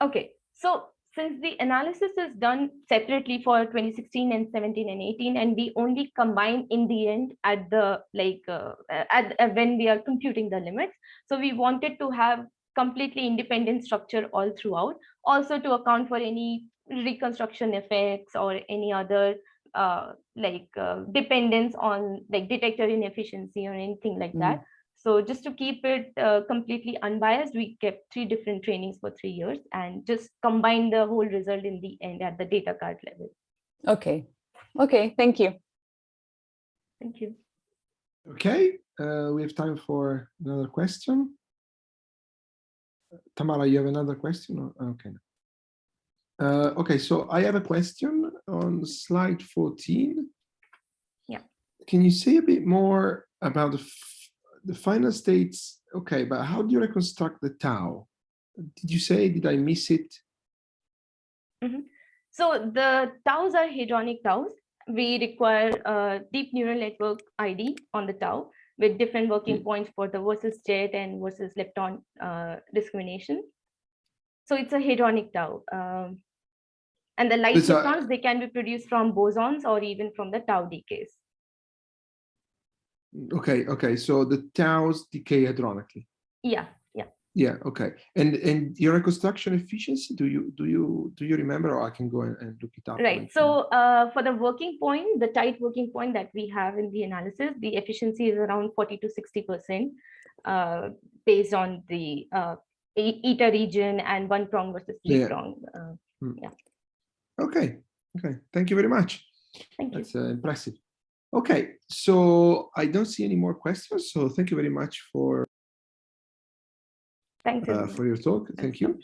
Okay, so since the analysis is done separately for 2016 and 17 and 18, and we only combine in the end at the like uh, at uh, when we are computing the limits. So we wanted to have completely independent structure all throughout, also to account for any reconstruction effects or any other uh, like uh, dependence on like detector inefficiency or anything like that. So just to keep it uh, completely unbiased, we kept three different trainings for three years and just combine the whole result in the end at the data card level. Okay, okay, thank you. Thank you. Okay, uh, we have time for another question. Tamara, you have another question? Okay. Uh, okay, so I have a question on slide 14. Yeah. Can you say a bit more about the, f- the final states? Okay, but how do you reconstruct the tau? Did you say, did I miss it? So the taus are hadronic taus. We require a deep neural network ID on the tau with different working points for the versus jet and versus lepton uh, discrimination. So it's a hadronic tau. Um, and the light leptons, they can be produced from bosons or even from the tau decays. Okay, okay, so the taus decay hadronically. Yeah, yeah. Yeah, okay. And and your reconstruction efficiency, do you do you do you remember or I can go and, and look it up? Right. So uh, for the working point, the tight working point that we have in the analysis, the efficiency is around 40 to 60 percent uh, based on the uh, eta region and one prong versus three Yeah. prong. Uh, Okay, okay, thank you very much. thank you. That's uh, impressive. Okay, so I don't see any more questions, so thank you very much for Thanks. uh, for your talk. Thank you.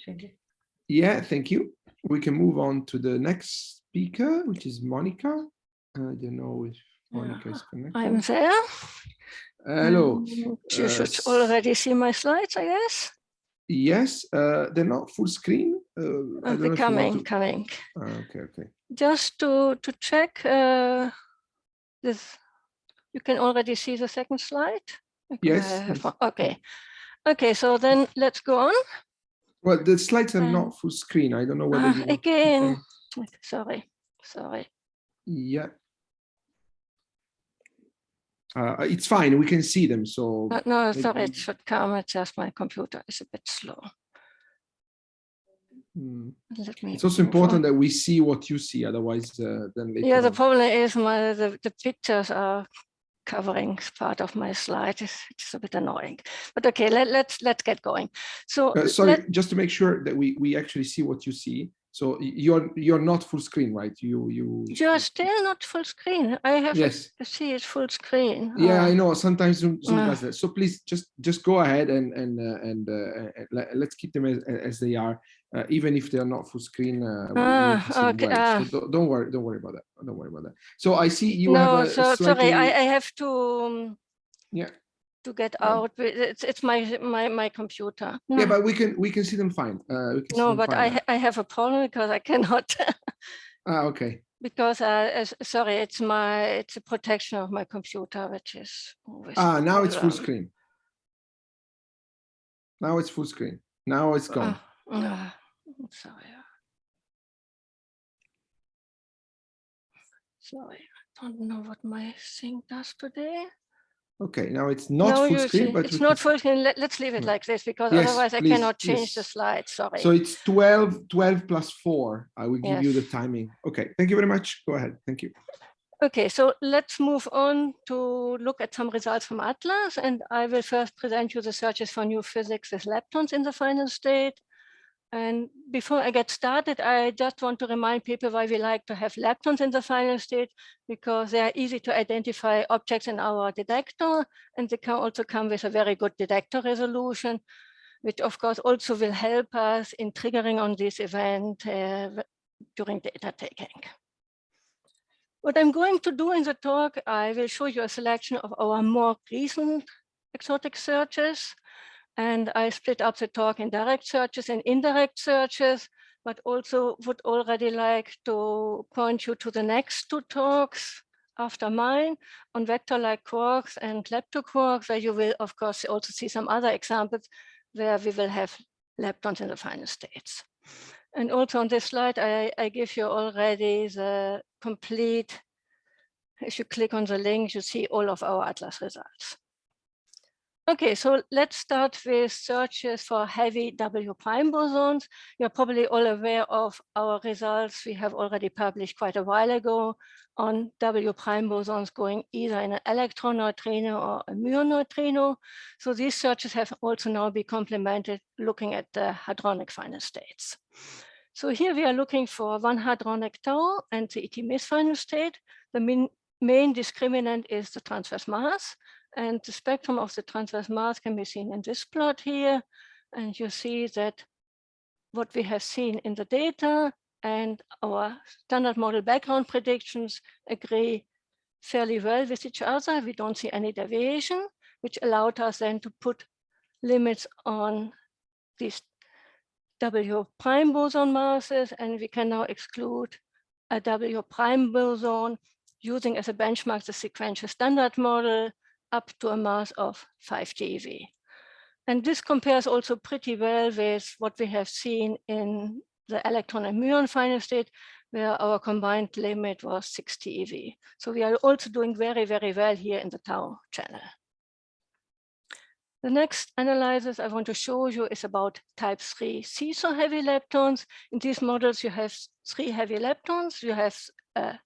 Yeah, thank you. We can move on to the next speaker, which is Monica. I don't know if Monica is connected. I'm connected. there. Hello. You uh, should already see my slides, I guess. Yes, uh, they're not full screen. Uh, I Uh, don't know they're if you want coming, to- coming. Ah, okay, okay. Just to, to check uh, this, you can already see the second slide? Yes, I have yes. one- Okay. Okay, so then let's go on. Well, the slides are Um, not full screen. I don't know whether to again. Sorry, sorry. Yeah. Uh, it's fine. We can see them. So Uh, No, sorry, it should come. It's just my computer is a bit slow. Mm, it's also move on. important that we see what you see. Otherwise, uh, then later. Yeah, the on- problem is my the, the pictures are covering part of my slide. It's, it's a bit annoying. But okay, let, let's let's get going. So Uh, sorry, let- just to make sure that we we actually see what you see. So you're you're not full screen, right? You you. you're still not full screen. I have Yes. to see it full screen. Yeah, I Oh, know. Sometimes Zoom, Zoom Ah. does that. So please just just go ahead and and uh, and uh, uh, let, let's keep them as, as they are, uh, even if they are not full screen. Uh, Ah, need to see them okay, ah. So don't, don't worry. Don't worry about that. Don't worry about that. So I see you no, have a, so sorry. I, I have to um, Yeah. To get Um, out. It's it's my my my computer. Yeah, but we can we can see them fine. Uh, we can no, them but fine I now. I have a problem because I cannot ah okay. because uh, sorry, it's my it's a protection of my computer which is Ah, now it's full screen. Now it's full screen. Now it's gone. Ah, ah, Sorry. Sorry, I don't know what my thing does today. Okay, now it's not No, full screen, see, but it's not full screen. Let, us leave it No. like this because Yes, otherwise I cannot change the yes. slide. Sorry. So it's 12, 12 plus four. I will give you the timing. Okay, thank you very much. Go ahead. Thank you. Okay, so let's move on to look at some results from ATLAS. And I will first present you the searches for new physics with leptons in the final state. And before I get started, I just want to remind people why we like to have leptons in the final state, because they are easy to identify objects in our detector, and they can also come with a very good detector resolution, which of course also will help us in triggering on this event uh, during data taking. What I'm going to do in the talk, I will show you a selection of our more recent exotic searches. And I split up the talk in direct searches and indirect searches, but also would already like to point you to the next two talks after mine on vector-like quarks and leptoquarks, where you will, of course, also see some other examples where we will have leptons in the final states. And also on this slide, I, I give you already the complete, if you click on the link, you see all of our ATLAS results. Okay, so let's start with searches for heavy W prime bosons. You're probably all aware of our results we have already published quite a while ago on W prime bosons going either in an electron neutrino or a muon neutrino. So these searches have also now been complemented looking at the hadronic final states. So here we are looking for one hadronic tau and the ET miss final state. The main discriminant is the transverse mass. And the spectrum of the transverse mass can be seen in this plot here. And you see that what we have seen in the data and our standard model background predictions agree fairly well with each other. We don't see any deviation, which allowed us then to put limits on these W prime boson masses, and we can now exclude a W prime boson using as a benchmark the sequential standard model up to a mass of 5 GeV. And this compares also pretty well with what we have seen in the electron and muon final state, where our combined limit was 6 TeV. So we are also doing very, very well here in the tau channel. The next analysis I want to show you is about type 3 seesaw heavy leptons. In these models, you have three heavy leptons. You have a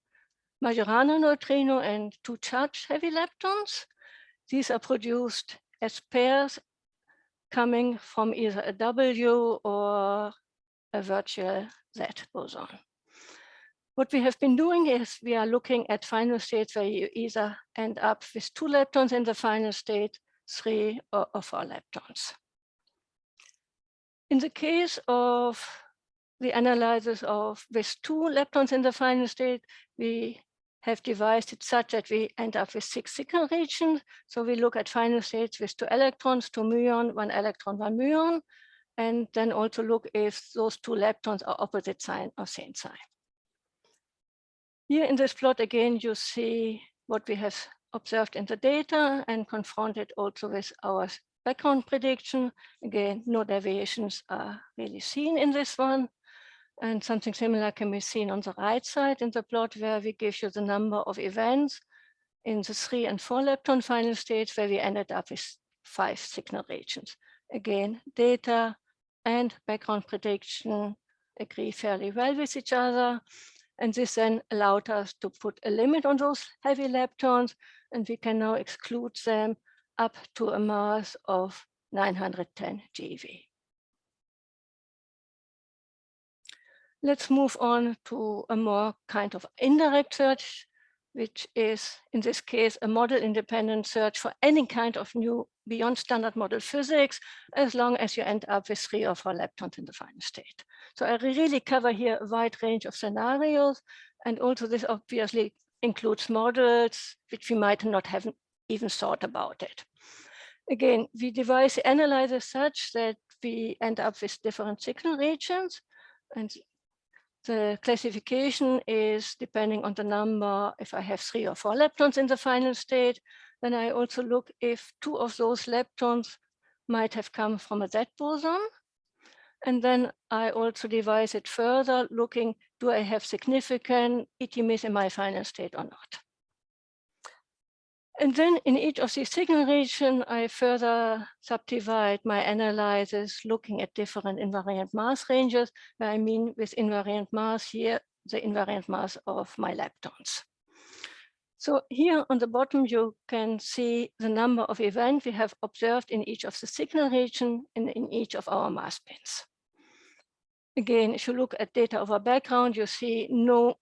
Majorana neutrino and two charged heavy leptons. These are produced as pairs coming from either a W or a virtual Z boson. What we have been doing is we are looking at final states where you either end up with two leptons in the final state, three or, or four leptons. In the case of the analysis of with two leptons in the final state, we have devised it such that we end up with six signal regions. So we look at final states with two electrons, two muon, one electron, one muon, and then also look if those two leptons are opposite sign or same sign. Here in this plot, again, you see what we have observed in the data and confronted also with our background prediction. Again, no deviations are really seen in this one. And something similar can be seen on the right side in the plot where we give you the number of events in the three and four lepton final states where we ended up with five signal regions. Again, data and background prediction agree fairly well with each other. And this then allowed us to put a limit on those heavy leptons, and we can now exclude them up to a mass of 910 GeV. Let's move on to a more kind of indirect search, which is in this case a model independent search for any kind of new beyond standard model physics, as long as you end up with three or four leptons in the final state. So I really cover here a wide range of scenarios. And also this obviously includes models which we might not have even thought about it. Again, we devise the analyzer such that we end up with different signal regions. And the classification is depending on the number, if I have three or four leptons in the final state, then I also look if two of those leptons might have come from a Z boson. And then I also devise it further, looking, do I have significant ET miss in my final state or not? And then in each of these signal regions, I further subdivide my analysis, looking at different invariant mass ranges. I mean with invariant mass here, the invariant mass of my leptons. So here on the bottom, you can see the number of events we have observed in each of the signal region and in each of our mass bands. Again, if you look at data over background, you see no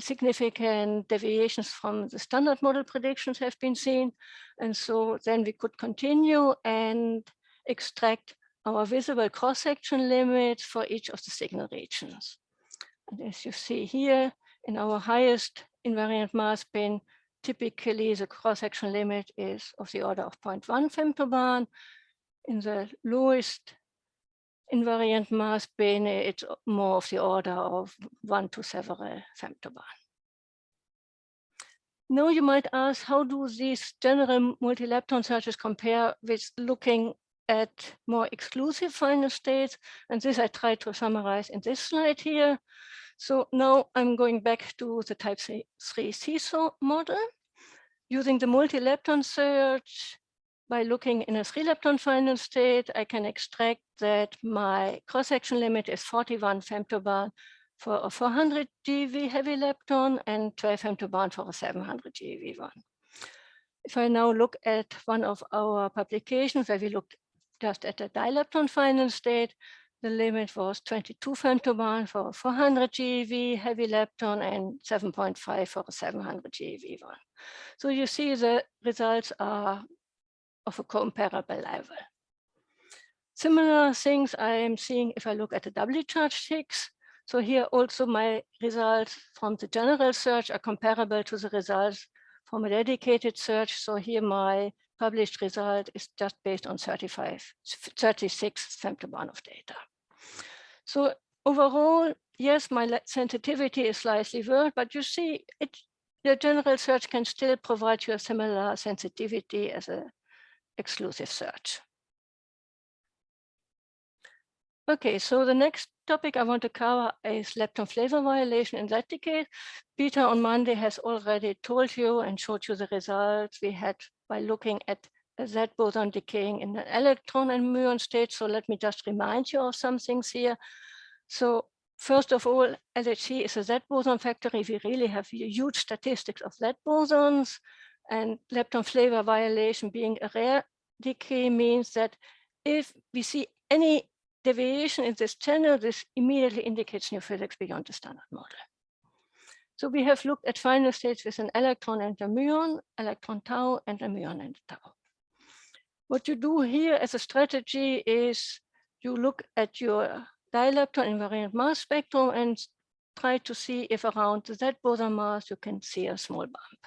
significant deviations from the standard model predictions have been seen. And so then we could continue and extract our visible cross-section limits for each of the signal regions. And as you see here, in our highest invariant mass bin, typically the cross-section limit is of the order of 0.1 femtobarn. In the lowest invariant mass bin, it's more of the order of one to several femtobarn. Now you might ask, how do these general multi-lepton searches compare with looking at more exclusive final states? And this I try to summarize in this slide here. So now I'm going back to the type 3 seesaw model. Using the multi-lepton search, by looking in a three lepton final state, I can extract that my cross-section limit is 41 femtobarn for a 400 GeV heavy lepton and 12 femtobarn for a 700 GeV one. If I now look at one of our publications where we looked just at a dilepton final state, the limit was 22 femtobarn for 400 GeV heavy lepton and 7.5 for a 700 GeV one. So you see the results are of a comparable level. Similar things I am seeing if I look at the doubly charged Higgs. So here also my results from the general search are comparable to the results from a dedicated search. So here my published result is just based on 35, 36 femtobarn of data. So overall, yes, my sensitivity is slightly worse, but you see it, the general search can still provide you a similar sensitivity as a exclusive search. Okay, so the next topic I want to cover is lepton flavor violation in that decade. Peter on Monday has already told you and showed you the results we had by looking at Z boson decaying in the electron and muon state. So let me just remind you of some things here. So first of all, LHC is a Z boson factory. We really have huge statistics of Z bosons and lepton flavor violation being a rare decay means that if we see any deviation in this channel, this immediately indicates new physics beyond the standard model. So we have looked at final states with an electron and a muon, electron tau, and a muon and a tau. What you do here as a strategy is you look at your dilepton invariant mass spectrum and try to see if around Z boson mass you can see a small bump.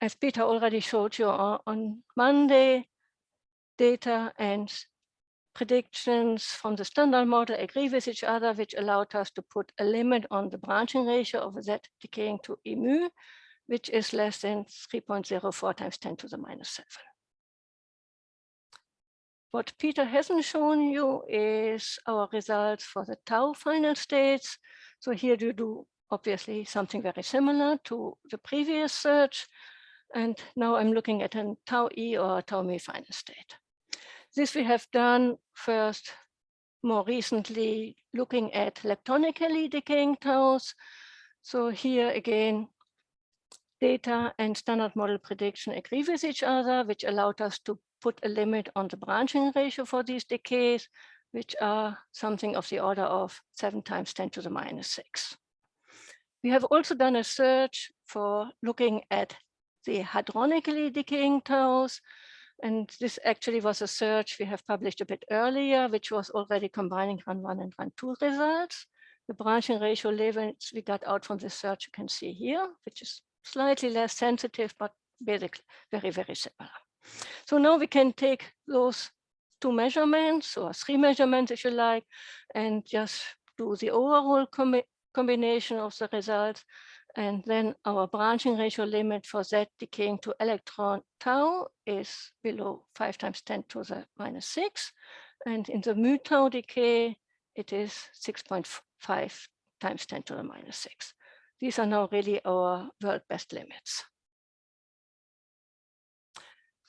As Peter already showed you on, on Monday, data and predictions from the standard model agree with each other, which allowed us to put a limit on the branching ratio of Z decaying to mu, which is less than 3.04 times 10 to the minus 7. What Peter hasn't shown you is our results for the tau final states. So here you do obviously something very similar to the previous search. And now I'm looking at a tau e or tau mu final state. This we have done first more recently looking at leptonically decaying taus. So here again, data and standard model prediction agree with each other, which allowed us to put a limit on the branching ratio for these decays, which are something of the order of seven times 10 to the minus six. We have also done a search for looking at the hadronically decaying taus. And this actually was a search we have published a bit earlier, which was already combining run one and run two results. The branching ratio levels we got out from this search you can see here, which is slightly less sensitive, but basically very, very similar. So now we can take those two measurements or three measurements, if you like, and just do the overall com combination of the results. And then our branching ratio limit for Z decaying to electron tau is below five times 10 to the minus six. And in the mu tau decay, it is 6.5 times 10 to the minus 6. These are now really our world best limits.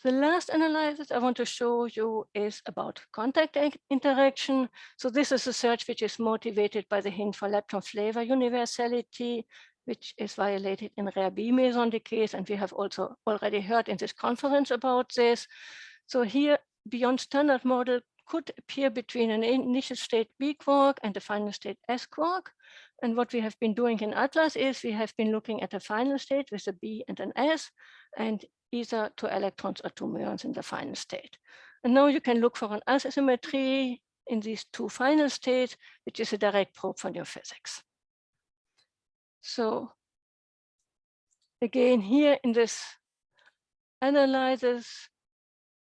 The last analysis I want to show you is about contact interaction. So this is a search which is motivated by the hint for lepton flavor universality, which is violated in rare B meson decays. And we have also already heard in this conference about this. So here, beyond standard model could appear between an initial state B quark and a final state S quark. And what we have been doing in ATLAS is we have been looking at a final state with a B and an S, and either two electrons or two muons in the final state. And now you can look for an asymmetry in these two final states, which is a direct probe for new physics. So again, here in this analysis,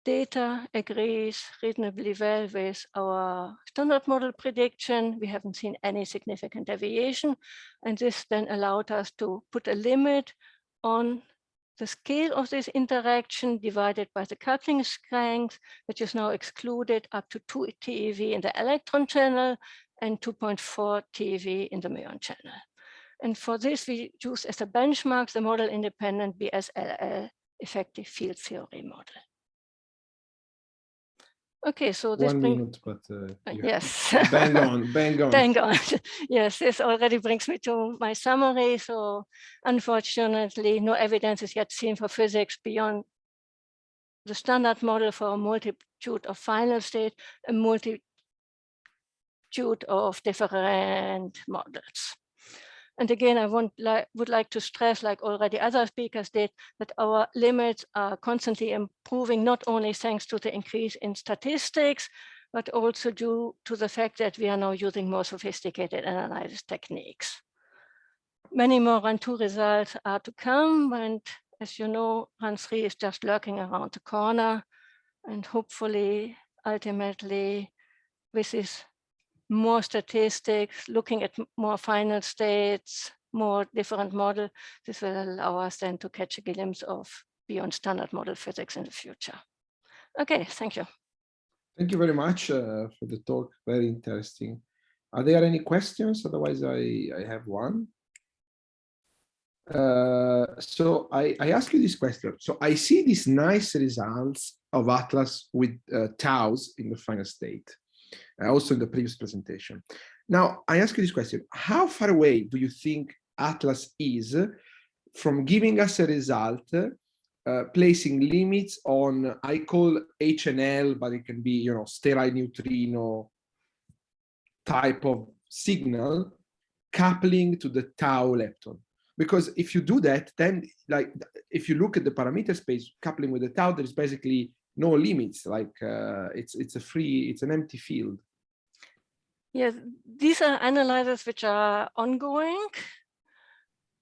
data agrees reasonably well with our standard model prediction. We haven't seen any significant deviation. And this then allowed us to put a limit on the scale of this interaction divided by the coupling strength, which is now excluded up to 2 TeV in the electron channel and 2.4 TeV in the muon channel. And for this, we use as a benchmark the model independent BSLL effective field theory model. Okay, so this One brings minute, but uh, uh, yes. bang on, bang on. Bang on. yes, this already brings me to my summary. So unfortunately, no evidence is yet seen for physics beyond the standard model for a multitude of final state, a multitude of different models. And again, I would like to stress, like already other speakers did, that our limits are constantly improving, not only thanks to the increase in statistics, but also due to the fact that we are now using more sophisticated analysis techniques. Many more run two results are to come, and as you know, run three is just lurking around the corner, and hopefully, ultimately, with this more statistics, looking at more final states, more different model, this will allow us then to catch a glimpse of beyond standard model physics in the future. Okay, thank you. Thank you very much uh, for the talk. Very interesting. Are there any questions? Otherwise, I, I have one. Uh, so I, I ask you this question. So I see these nice results of Atlas with uh, taus in the final state, also in the previous presentation. Now, I ask you this question. How far away do you think Atlas is from giving us a result uh, placing limits on I call HNL, but it can be you know sterile neutrino type of signal coupling to the tau lepton. Because if you do that, then like if you look at the parameter space coupling with the tau, there's basically no limits. Like uh, it's it's a free, it's an empty field. Yes, these are analyses which are ongoing.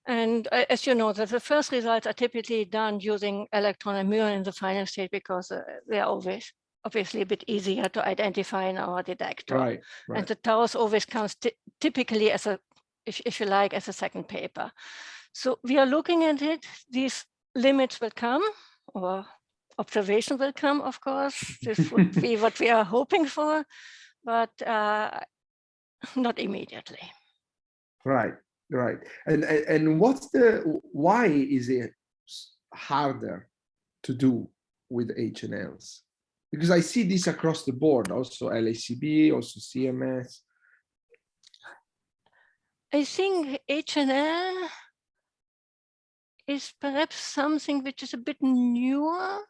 And uh, as you know, that the first results are typically done using electron and muon in the final state because uh, they are always obviously a bit easier to identify in our detector. Right, right. And the taus always comes typically as a, if, if you like, as a second paper. So we are looking at it. These limits will come or observation will come, of course. This would be what we are hoping for, but uh, not immediately. Right, right. And, and what's the why is it harder to do with HNLs? Because I see this across the board, also LHCb, also CMS. I think HNL is perhaps something which is a bit newer.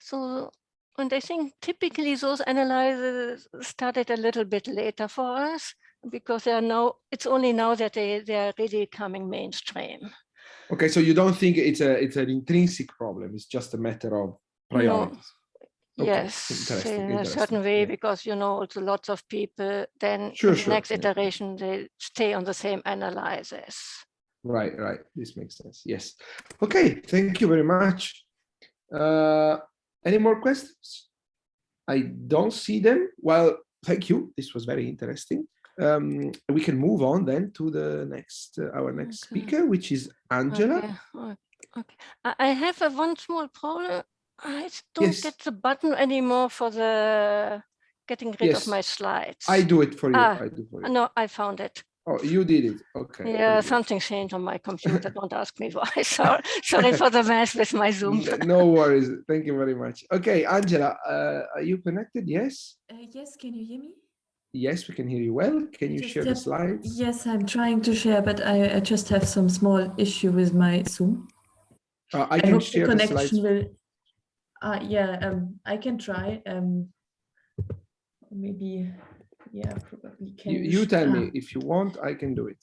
So, and I think typically those analyzers started a little bit later for us because they are now, it's only now that they, they are really coming mainstream. Okay, so you don't think it's a it's an intrinsic problem, it's just a matter of priorities. Okay, Yes, interesting, in a certain way, yeah. because you know, also lots of people then Sure, in the next yeah. iteration, they stay on the same analysis. Right, right. This makes sense. Yes. Okay, thank you very much. Uh, any more questions? I don't see them. Well, thank you. This was very interesting. Um, we can move on then to the next, uh, our next Okay. speaker, which is Angela. Okay, okay. I I have a one small problem. I don't Yes. get the button anymore for the getting rid Yes. of my slides. I do it for you. Ah, I do for you. No, I found it. Oh, you did it. Okay. Yeah, something changed on my computer. Don't ask me why. Sorry, sorry for the mess with my Zoom. No worries. Thank you very much. Okay, Angela, uh, are you connected? Yes. Uh, yes, can you hear me? Yes, we can hear you well. Can you Just share the slides? Yes, I'm trying to share, but I, I just have some small issue with my Zoom. Uh, I I can hope share the the slides. connection will. Uh, yeah, um, I can try. Um, maybe, yeah, probably can. You, you tell ah, me if you want, I can do it.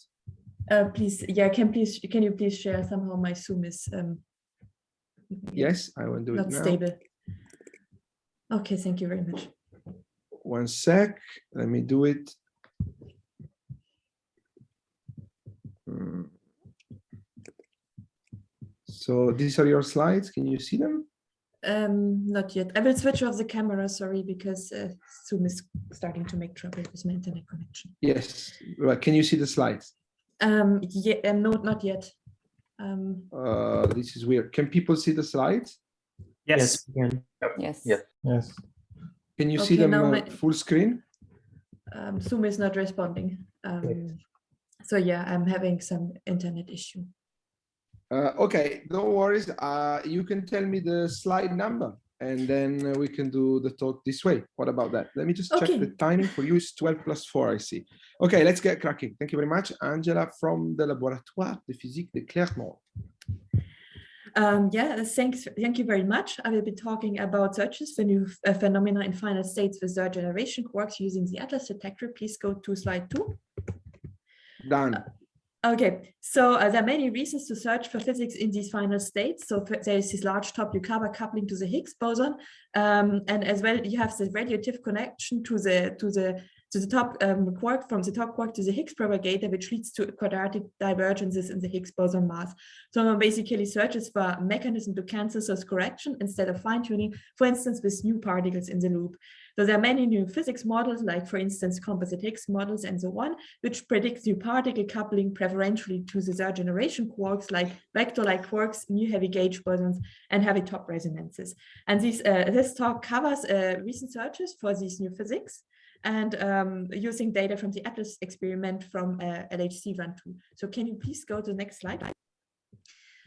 Uh, please, yeah, can please, can you please share somehow my Zoom is um. Yes, I will do it Not now. stable. Okay, thank you very much. One sec. Let me do it. Hmm. So these are your slides. Can you see them? Um, not yet. I will switch off the camera, sorry, because uh, Zoom is starting to make trouble with my internet connection. Yes. Right. Can you see the slides? Um, yeah, um, no, not yet. Um, Uh, this is weird. Can people see the slides? Yes, we can. Yes. Yes. Can you see them uh, my- full screen? um, Zoom is not responding. Um, so yeah, I'm having some internet issue. Uh, okay, no worries. Uh, you can tell me the slide number and then uh, we can do the talk this way. What about that? Let me just check the timing for you. It's 12 plus 4, I see. Okay, let's get cracking. Thank you very much. Angela from the Laboratoire de Physique de Clermont. Um, yeah, thanks. Thank you very much. I will be talking about searches for new uh, phenomena in final states with third generation quarks using the Atlas detector. Please go to slide two. Done. Okay, so uh, there are many reasons to search for physics in these final states. So there is this large top Yukawa coupling to the Higgs boson, um, and as well you have the radiative connection to the to the to the top um, quark from the top quark to the Higgs propagator, which leads to quadratic divergences in the Higgs boson mass. So one basically searches for a mechanism to cancel source correction instead of fine tuning, for instance, with new particles in the loop. So there are many new physics models, like for instance, composite Higgs models and so on, which predicts new particle coupling preferentially to the third generation quarks like vector-like quarks, new heavy gauge bosons, and heavy top resonances. And these, uh, this talk covers uh, recent searches for these new physics and um, using data from the ATLAS experiment from uh, LHC Run 2. So can you please go to the next slide?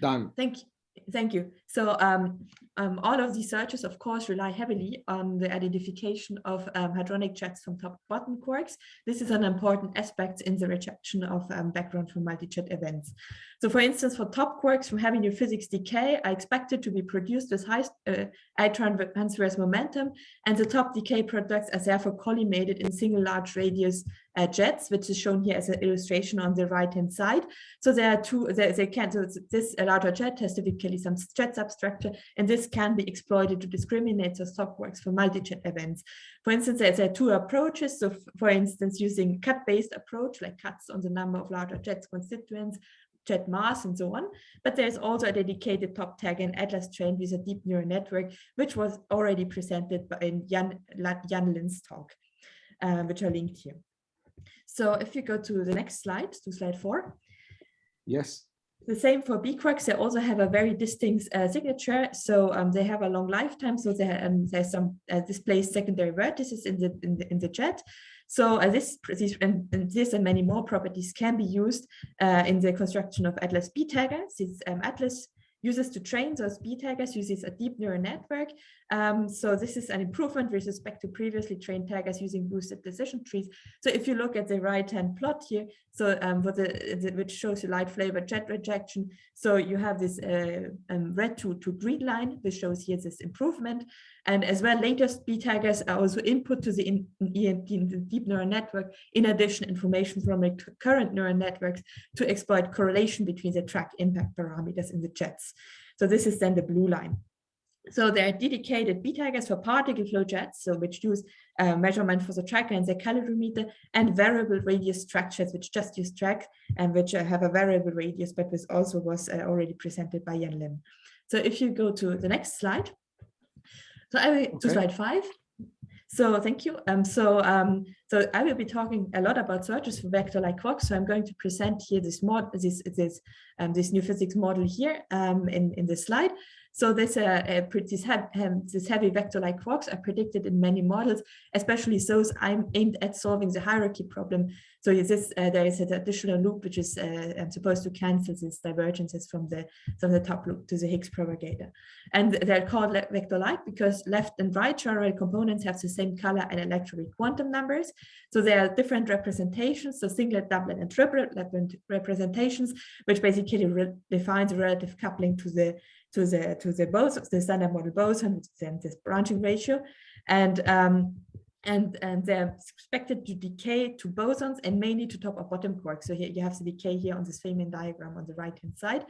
Done. Thank you. Thank you. So um, um, all of these searches, of course, rely heavily on the identification of um, hadronic jets from top bottom quarks. This is an important aspect in the rejection of um, background from multi-jet events. So for instance, for top quarks from heavy physics decay are expected to be produced with high uh, I transverse momentum, and the top decay products are therefore collimated in single large radius uh, jets, which is shown here as an illustration on the right-hand side. So there are two, they, can, so this larger jet has typically some jet substructure, and this can be exploited to discriminate the top quarks for multi-jet events. For instance, there are two approaches. So for instance, using cut-based approach, like cuts on the number of larger jets constituents, jet mass and so on. But there's also a dedicated top tag and Atlas trained with a deep neural network, which was already presented by in Jan, Jan Lin's talk, uh, which are linked here. So if you go to the next slide, to slide four. Yes. The same for B quarks, they also have a very distinct uh, signature. So um, they have a long lifetime. So they, um, there's some uh, displaced secondary vertices in the in the, in the jet. So uh, this, this and, and, this and many more properties can be used uh, in the construction of Atlas B taggers. This um, Atlas uses to train those B taggers uses a deep neural network. Um, so this is an improvement with respect to previously trained taggers using boosted decision trees. So if you look at the right-hand plot here, so um, the, the, which shows you light flavored jet rejection. So you have this uh, um, red to, to green line, which shows here this improvement. And as well, latest B taggers are also input to the in, in the deep neural network, in addition information from the recurrent neural networks to exploit correlation between the track impact parameters in the jets. So this is then the blue line. So there are dedicated B taggers for particle flow jets, so which use uh, measurement for the tracker and the calorimeter, and variable radius structures, which just use track and which uh, have a variable radius, but this also was uh, already presented by Yan Lim. So if you go to the next slide, so I will okay. to slide five. So thank you. Um, so um, so I will be talking a lot about searches for vector-like quarks. So I'm going to present here this mod, this this um, this new physics model here um, in in this slide. So this, uh, uh, this, heavy, vector-like quarks are predicted in many models, especially those I'm aimed at solving the hierarchy problem. So this, uh, there is an additional loop which is uh, supposed to cancel these divergences from the from the top loop to the Higgs propagator. And they're called vector-like because left and right toroidal components have the same color and electronic quantum numbers. So there are different representations, so singlet, doublet, and triplet representations, which basically defines the relative coupling to the to the to the both the standard model boson, which is this branching ratio, and um, and and they're expected to decay to bosons and mainly to top or bottom quarks. So here you have the decay here on this Feynman diagram on the right hand side.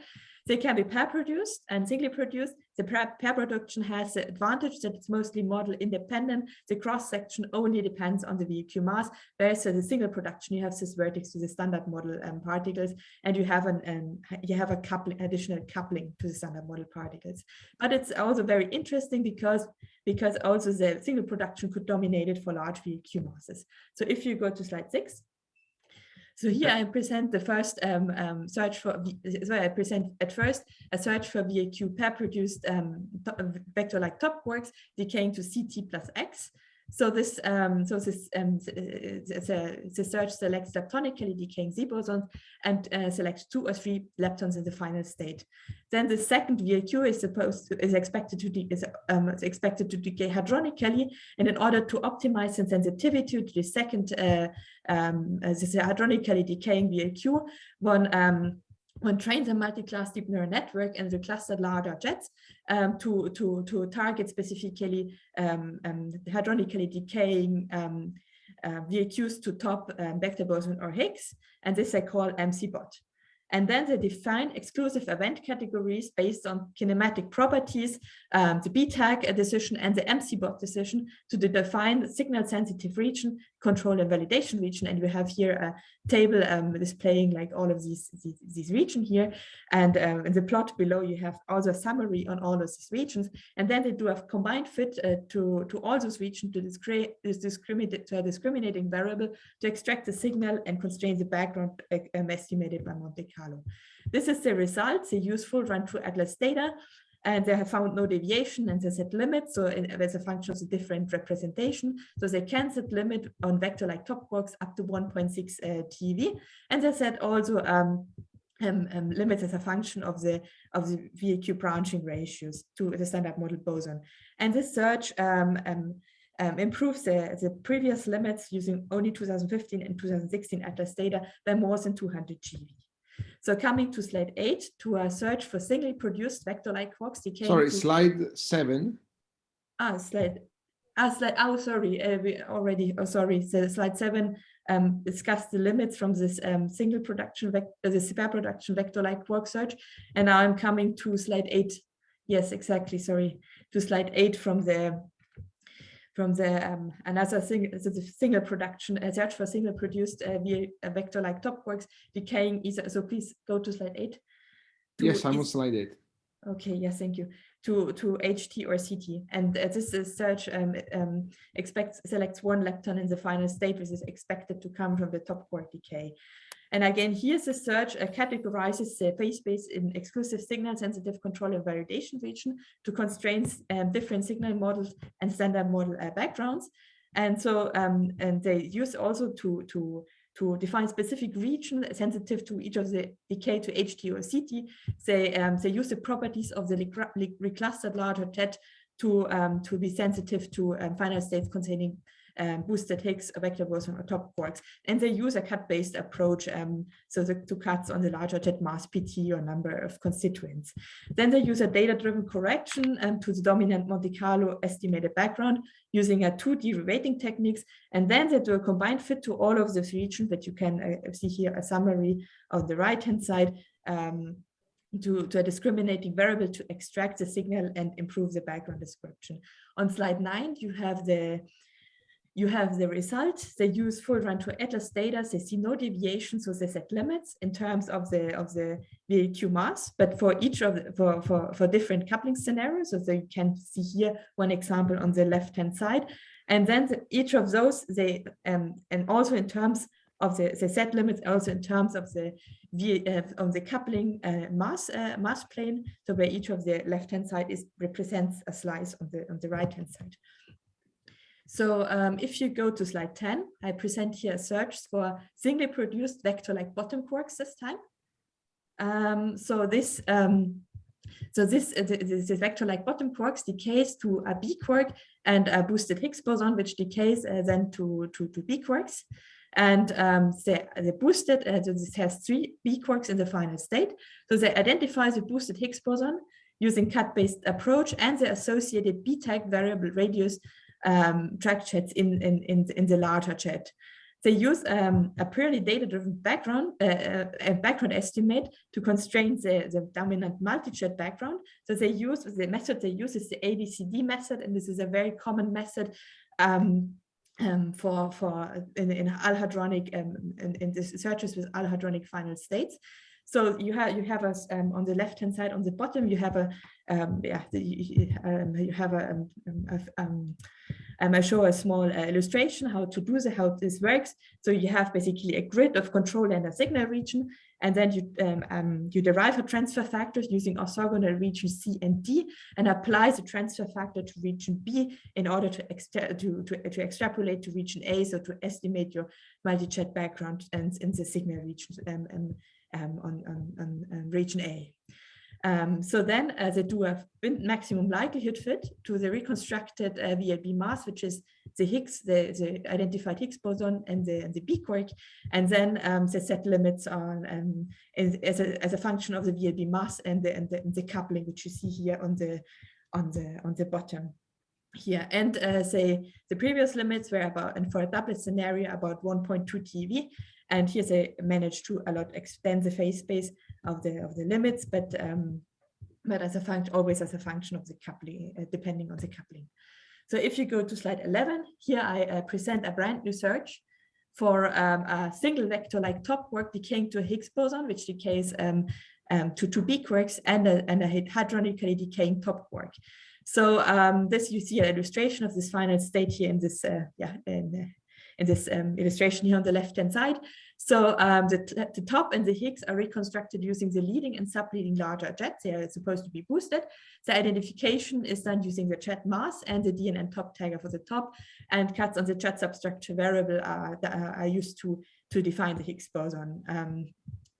They can be pair produced and singly produced. The pair, production has the advantage that it's mostly model independent. The cross section only depends on the VLQ mass, whereas the single production you have this vertex to the standard model um, particles, and you have an um, you have a coupling additional coupling to the standard model particles. But it's also very interesting because because also the single production could dominate it for large VLQ masses. So if you go to slide six, so here I present the first um, um, search for, so I present at first a search for VLQ pair produced um, vector-like top quarks decaying to ZT plus X. So this, um, so this, um, the, the, search selects leptonically decaying Z bosons and uh, selects two or three leptons in the final state. Then the second VLQ is supposed to, is expected to is, um, is expected to decay hadronically, and in order to optimize the sensitivity to the second uh, um, this hadronically decaying VLQ, one um, one trains a multi-class deep neural network and the clustered larger jets um, to, to, to target specifically um, um, hadronically decaying um, uh, VLQs to top um, vector boson or Higgs, and this I call MCBOT. And then they define exclusive event categories based on kinematic properties, um, the BTAG decision and the MCBOT decision to define signal sensitive region, control and validation region. And we have here a table um, displaying like all of these, these, these regions here. And um, in the plot below, you have also a summary on all of these regions. And then they do a combined fit uh, to, to all those regions to discriminate, discriminate to a discriminating variable to extract the signal and constrain the background um, estimated by Monte Carlo. This is the result, the useful Run 2 Atlas data and they have found no deviation and they set limits. So in, as a function of the different representation. So they can set limit on vector like top quarks up to 1.6 uh, TeV. And they set also um, um, um, limits as a function of the of the VLQ branching ratios to the standard model boson. And this search um, um, um, improves the, the previous limits using only 2015 and 2016 Atlas data by more than 200 GeV. So coming to slide eight, to a search for singly produced vector-like quarks decaying. Sorry, to... slide seven. Ah, slide. Ah, slide. Oh, sorry. Uh, we already. Oh, sorry. So slide seven um, discussed the limits from this um, single production vector, uh, the pair production vector-like quark search, and now I'm coming to slide eight. Yes, exactly. Sorry, to slide eight from the from the um, another thing, the single production, a search for single produced uh, via a vector like top quarks decaying either. So please go to slide eight. To yes, I'm on slide eight. Okay, yes, thank you. To to HT or ZT, and uh, this is search um, um, expects selects one lepton in the final state, which is expected to come from the top quark decay. And again, here's the search uh, categorizes the phase space in exclusive signal sensitive control and validation region to constrain um, different signal models and standard model uh, backgrounds. And so, um, and they use also to, to, to define specific region sensitive to each of the decay to HT or ZT. They, um, they use the properties of the reclustered larger jet to, um, to be sensitive to um, final states containing um, boosted Higgs vector boson or top quarks. And they use a cut-based approach, um, so the two cuts on the larger jet mass PT or number of constituents. Then they use a data-driven correction um, to the dominant Monte Carlo estimated background using a 2D reweighting techniques. And then they do a combined fit to all of these regions that you can uh, see here a summary on the right-hand side um, to, to, a discriminating variable to extract the signal and improve the background description. On slide nine, you have the you have the results. They use full Run 2 Atlas data. They see no deviation, so they set limits in terms of the of the VLQ mass. But for each of the, for for for different coupling scenarios, so you can see here one example on the left hand side, and then the, each of those they um and also in terms of the, the set limits also in terms of the uh, of the coupling uh, mass uh, mass plane. So where each of the left hand side is represents a slice on the on the right hand side. So um, if you go to slide 10, I present here a search for singly produced vector-like bottom quarks this time. Um, so this um, so this, uh, this, this vector-like bottom quarks decays to a B quark and a boosted Higgs boson, which decays uh, then to, to, to B quarks. And um, the, the boosted, uh, so this has three B quarks in the final state. So they identify the boosted Higgs boson using cut-based approach and the associated B-tag variable radius um, track jets in, in, in, in the larger jet. They use um, a purely data-driven background, uh, uh, a background estimate to constrain the, the dominant multi-jet background. So they use, the method they use is the ABCD method, and this is a very common method um, um, for, for in, in all-hadronic, um, in, in the searches with all-hadronic final states. So you have you have us um, on the left hand side on the bottom you have a um, yeah the, um, you have a, um, a, um, um, I show a small uh, illustration how to do the how this works. So you have basically a grid of control and a signal region, and then you um, you derive a transfer factors using orthogonal region C and D, and apply the transfer factor to region B in order to to, to, to extrapolate to region A, so to estimate your multi-jet background and in the signal region um, um, on, on, on, on, region A. Um, so then uh, they do a maximum likelihood fit to the reconstructed uh, VLB mass, which is the Higgs, the, the identified Higgs boson and the, the B quark, and then um, they set limits on um, as, a, as a function of the VLB mass and the, and the, and the coupling, which you see here on the on the on the bottom here. And uh, say the previous limits were about and for a doublet scenario about 1.2 TeV and here they managed to a lot extend the phase space of the of the limits, but um, but as a function, always as a function of the coupling, uh, depending on the coupling. So if you go to slide 11, here I uh, present a brand new search for um, a single vector like top quark decaying to a Higgs boson, which decays um, um, to two B quarks and a, and a hadronically decaying top quark. So um, this you see an illustration of this final state here in this uh, yeah in, in this um, illustration here on the left hand side. So um, the, the top and the Higgs are reconstructed using the leading and subleading larger jets. They are supposed to be boosted. The identification is done using the jet mass and the DNN top tagger for the top and cuts on the jet substructure variable are, are used to, to define the Higgs boson. Um,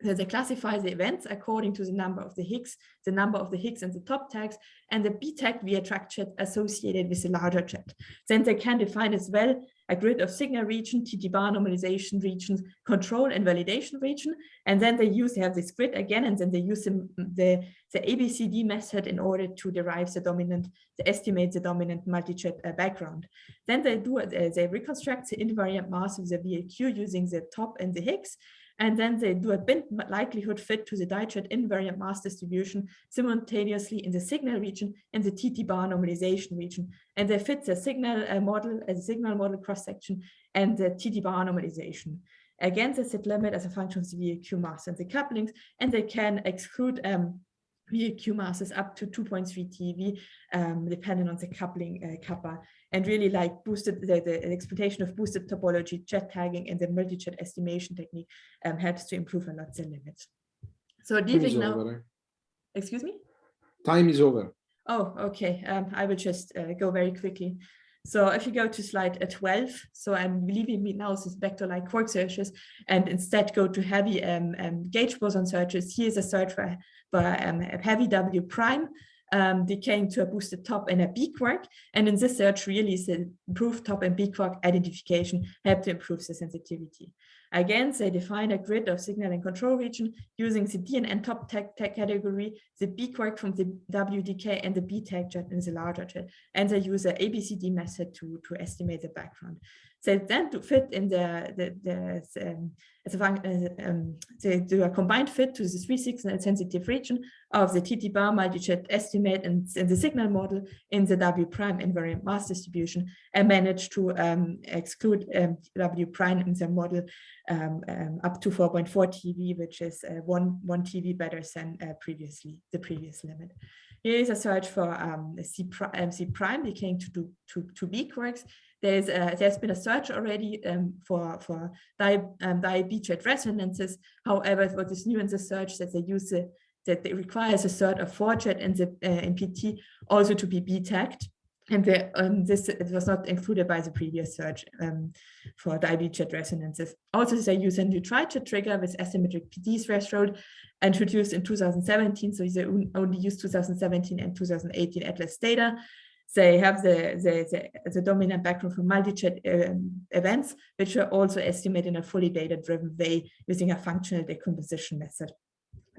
they classify the events according to the number of the Higgs, the number of the Higgs and the top tags, and the B tag via track jet associated with the larger jet. Then they can define as well a grid of signal region, TT normalization regions, control and validation region. And then they use, they have this grid again, and then they use the, the, the ABCD method in order to derive the dominant, to estimate the dominant multi-jet uh, background. Then they do, uh, they reconstruct the invariant mass of the VLQ using the top and the Higgs. And then they do a bin likelihood fit to the dijet invariant mass distribution simultaneously in the signal region and the TT bar normalization region. And they fit the signal uh, model, a uh, signal model cross section and the TT bar normalization. Again, they set limit as a function of the VLQ mass and the couplings, and they can exclude um, VLQ masses up to 2.3 TeV, um, depending on the coupling uh, kappa and really like boosted the, the exploitation of boosted topology, jet tagging, and the multi-jet estimation technique um, helps to improve a lot the limits. So leaving now, over. excuse me? Time is over. Oh, okay. Um, I will just uh, go very quickly. So if you go to slide uh, 12, so I'm leaving me now this vector like quark searches and instead go to heavy um, um, gauge boson searches. Here's a search for, for um, heavy W prime um, decaying to a boosted top and a B quark. And in this search, really, the improved top and B quark identification helped to improve the sensitivity. Again, they define a grid of signal and control region using the DNN top tag, category, the B quark from the W decay and the B tag jet in the larger jet. And they use the ABCD method to, to estimate the background. They then to fit in the, the, the um, a, uh, um, they do a combined fit to the three signal sensitive region of the TT bar multi-jet estimate and, and, the signal model in the W prime invariant mass distribution and manage to um, exclude um, W prime in the model um, um, up to 4.4 TeV, which is uh, one, one TeV better than uh, previously, the previous limit. Here is a search for um, C, pri um, Z prime decaying to, to, to, to B quarks. There's a, there's been a search already um, for for di um, di-B-jet resonances. However, what is new in the search that they use a, that it requires a cert of 4-jet in the uh, also to be B-tagged. And the, um, this it was not included by the previous search um, for IB-jet resonances. Also, they use a new tri-jet trigger with asymmetric pT threshold introduced in 2017. So they only use 2017 and 2018 Atlas data. They have the, the, the, the dominant background for multi-jet um, events, which are also estimated in a fully data-driven way using a functional decomposition method.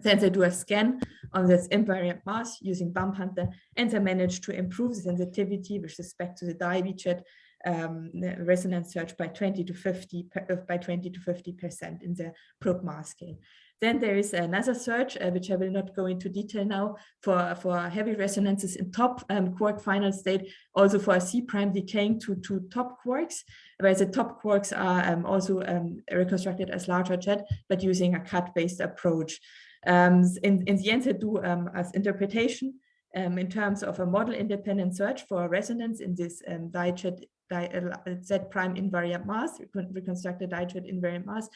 Then they do a scan on this invariant mass using bump hunter, and they manage to improve the sensitivity with respect to the DIB-jet um, resonance search by 20 to 50 uh, by 20 to 50 percent in the probe mass scale. Then there is another search, uh, which I will not go into detail now, for, for heavy resonances in top um, quark final state, also for a Z prime decaying to, to top quarks, where the top quarks are um, also um, reconstructed as larger jet, but using a cut-based approach. Um, in, in the end, they do um, as interpretation um, in terms of a model independent search for resonance in this um, di uh, Z prime invariant mass, reconstructed dijet invariant mass,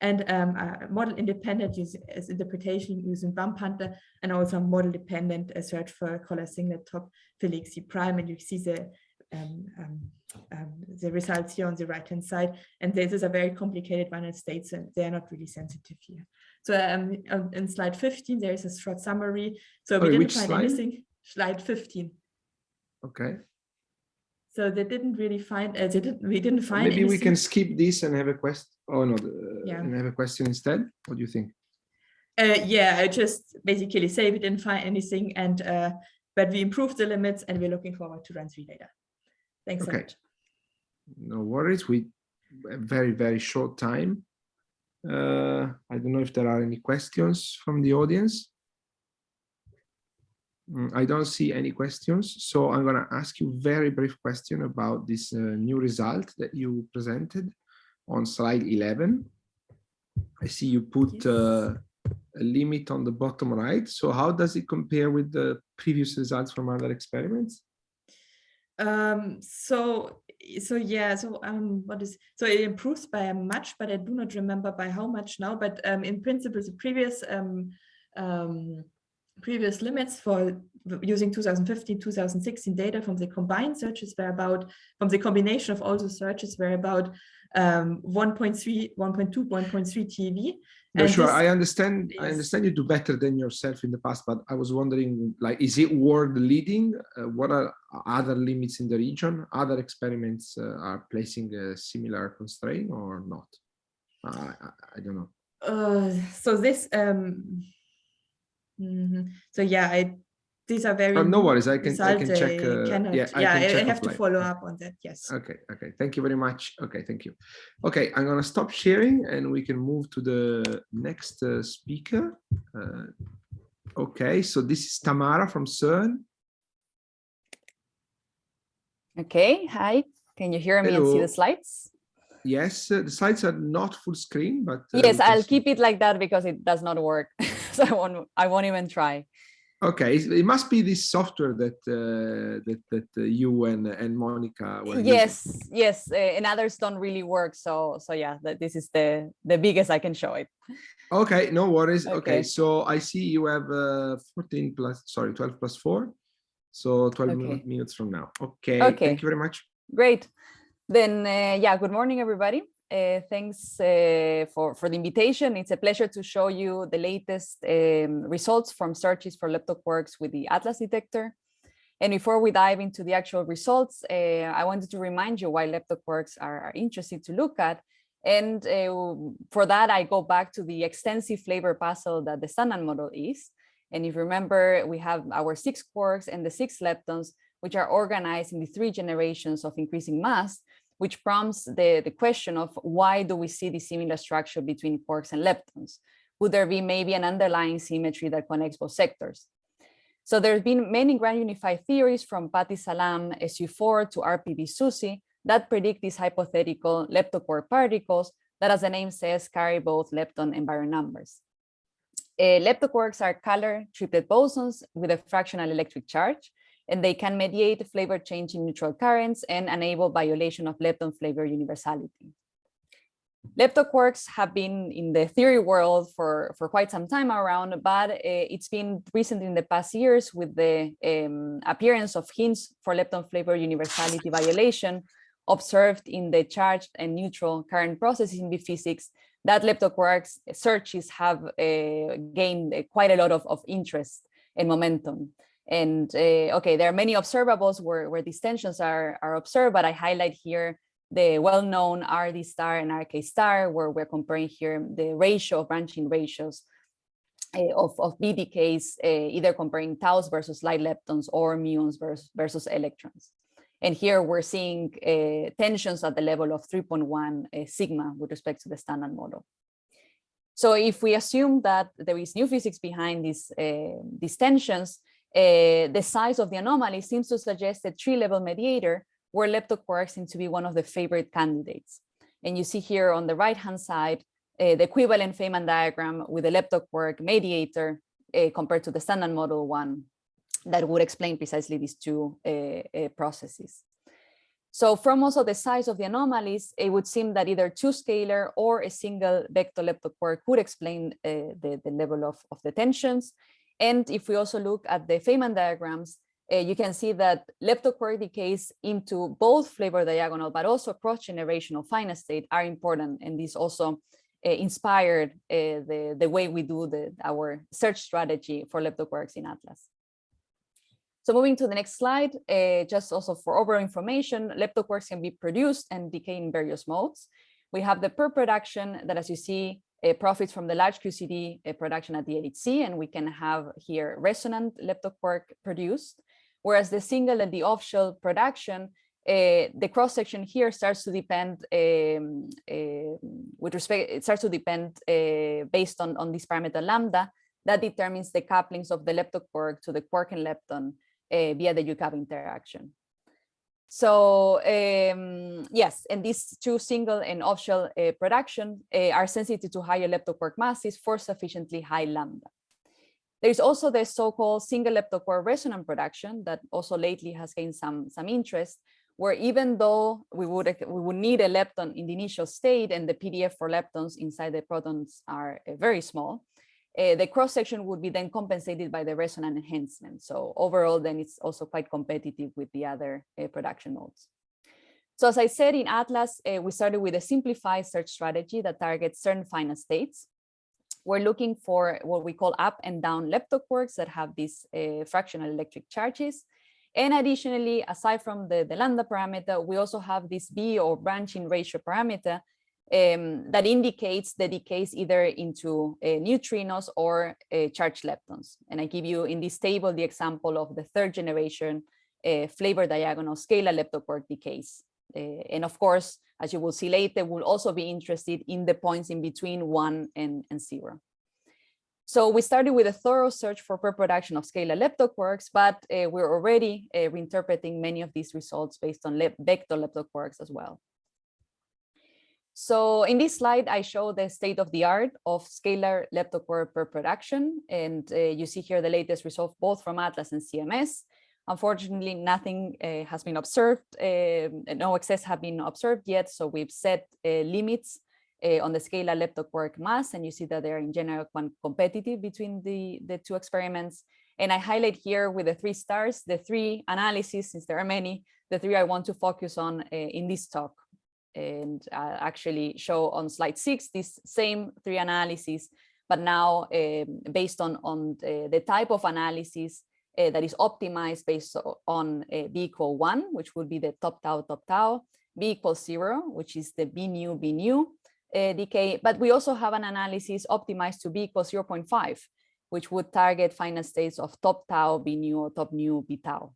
and um, model independent use, as interpretation using bump hunter, and also model dependent uh, search for color singlet top Felix C prime, and you see the um, um, um, the results here on the right hand side. And this is a very complicated one in states, and they're not really sensitive here. So um, in slide 15, there is a short summary. So we didn't find slide? anything. Slide 15. Okay. So they didn't really find. Uh, they didn't. We didn't find. Maybe we can skip this and have a question. Oh no, uh, Yeah. and have a question instead. What do you think? Uh, yeah, I just basically say we didn't find anything, and uh, but we improved the limits, and we're looking forward to run three data. Thanks so Okay. much. No worries. We very very short time. Uh, I don't know if there are any questions from the audience. Mm, I don't see any questions, so I'm going to ask you very brief question about this uh, new result that you presented on slide 11. I see you put uh, a limit on the bottom right. So how does it compare with the previous results from other experiments? Um, so so yeah, so um, what is so it improves by much, but I do not remember by how much now. But um, in principle, the previous um, um, previous limits for using 2015 2016 data from the combined searches were about from the combination of all the searches were about um 1.3 1.2 1.3 tv No, And sure. I understand. I understand you do better than yourself in the past, but I was wondering, like, is it world leading? Uh, what are other limits in the region? Other experiments uh, are placing a similar constraint or not? Uh, I, I don't know. uh so this um mhm. so yeah i these are very Uh, no worries. I can I can check. Uh, cannot- yeah, I yeah can I, I check have to follow up on that yes Okay, okay. Thank you very much. Okay, thank you. Okay, I'm gonna stop sharing and we can move to the next uh, speaker. Uh, okay, so this is Tamara from CERN. Okay, hi. Can you hear me and see the slides? Yes, uh, the slides are not full screen, but uh, yes, I'll see- keep it like that because it does not work. so I won't, I won't even try. Okay, it must be this software that uh, that that uh, you and and Monica were using. Yes, yes, uh, and others don't really work. So, so yeah, that this is the the biggest I can show it. Okay, no worries. Okay, Okay. so I see you have uh, 14 plus, sorry, 12 plus 4. So 12 Okay. minutes from now. Okay, Okay. thank you very much. Great. Then, uh, yeah, good morning, everybody. Uh, thanks uh, for, for the invitation. It's a pleasure to show you the latest um, results from searches for leptoquarks with the Atlas detector. And before we dive into the actual results, uh, I wanted to remind you why leptoquarks are, are interesting to look at. And for that, I go back to the extensive flavor puzzle that the standard model is. And if you remember, we have our six quarks and the six leptons, which are organized in the three generations of increasing mass, which prompts the, the question of why do we see the similar structure between quarks and leptons? Would there be maybe an underlying symmetry that connects both sectors? So there have been many grand unified theories from Pati-Salam, SU4 to RPV SUSY that predict these hypothetical leptoquark particles that, as the name says, carry both lepton and baryon numbers. Uh, leptoquarks are color triplet bosons with a fractional electric charge, and they can mediate flavor change in neutral currents and enable violation of lepton flavor universality. Leptoquarks have been in the theory world for, for quite some time around, but uh, it's been recent in the past years with the um, appearance of hints for lepton flavor universality violation observed in the charged and neutral current processes in B-physics that leptoquarks searches have uh, gained quite a lot of, of interest and momentum. And uh, okay, there are many observables where, where these tensions are, are observed, but I highlight here the well-known RD star and RK star, where we're comparing here the ratio of branching ratios uh, of, of B decays, uh, either comparing taus versus light leptons or muons versus, versus electrons. And here we're seeing uh, tensions at the level of 3.1 uh, sigma with respect to the standard model. So if we assume that there is new physics behind these, these tensions, the size of the anomaly seems to suggest a tree-level mediator where leptoquarks seem to be one of the favorite candidates. And you see here on the right-hand side, uh, the equivalent Feynman diagram with the leptoquark mediator uh, compared to the standard model one that would explain precisely these two uh, processes. So from also the size of the anomalies, it would seem that either two scalar or a single vector leptoquark could explain the, the level of, of the tensions. And if we also look at the Feynman diagrams, uh, you can see that leptoquark decays into both flavor diagonal, but also cross-generational finite state are important. And this also uh, inspired uh, the, the way we do the, our search strategy for leptoquarks in Atlas. So moving to the next slide, uh, just also for overall information, leptoquarks can be produced and decay in various modes. We have the pair production that, as you see, profits from the large QCD uh, production at the LHC, and we can have here resonant leptoquark produced, whereas the single and the off-shell production, uh, the cross-section here starts to depend um, uh, with respect, it starts to depend uh, based on, on this parameter lambda that determines the couplings of the leptoquark to the quark and lepton uh, via the Yukawa interaction. So um, yes, and these two single and off-shell uh, production uh, are sensitive to higher leptoquark masses for sufficiently high lambda. There's also the so-called single leptoquark resonant production that also lately has gained some, some interest, where even though we would, we would need a lepton in the initial state and the PDF for leptons inside the protons are uh, very small, uh, the cross section would be then compensated by the resonant enhancement. So overall, then it's also quite competitive with the other uh, production modes. So as I said in Atlas, uh, we started with a simplified search strategy that targets certain finite states. We're looking for what we call up and down leptoquarks that have these fractional electric charges. And additionally, aside from the, the lambda parameter, we also have this B or branching ratio parameter um, that indicates the decays either into uh, neutrinos or uh, charged leptons. And I give you in this table the example of the third generation uh, flavor diagonal scalar leptoquark decays. Uh, and of course, as you will see later, we'll also be interested in the points in between one and, and zero. So we started with a thorough search for pair-production of scalar leptoquarks, but uh, we're already uh, reinterpreting many of these results based on vector leptoquarks as well. So in this slide, I show the state of the art of scalar leptoquark pair production. And uh, you see here the latest result both from Atlas and CMS. Unfortunately, nothing uh, has been observed. Uh, no excess have been observed yet. So we've set uh, limits uh, on the scalar leptoquark mass. And you see that they're in general competitive between the, the two experiments. And I highlight here with the three stars, the three analyses, since there are many, the three I want to focus on uh, in this talk and uh, actually show on slide six these same three analyses, but now um, based on, on the, the, type of analysis uh, that is optimized based on uh, B equal one, which would be the top tau, top tau, B equals zero, which is the B nu, B nu decay. But we also have an analysis optimized to B equals 0.5, which would target final states of top tau, B nu, top nu, B tau.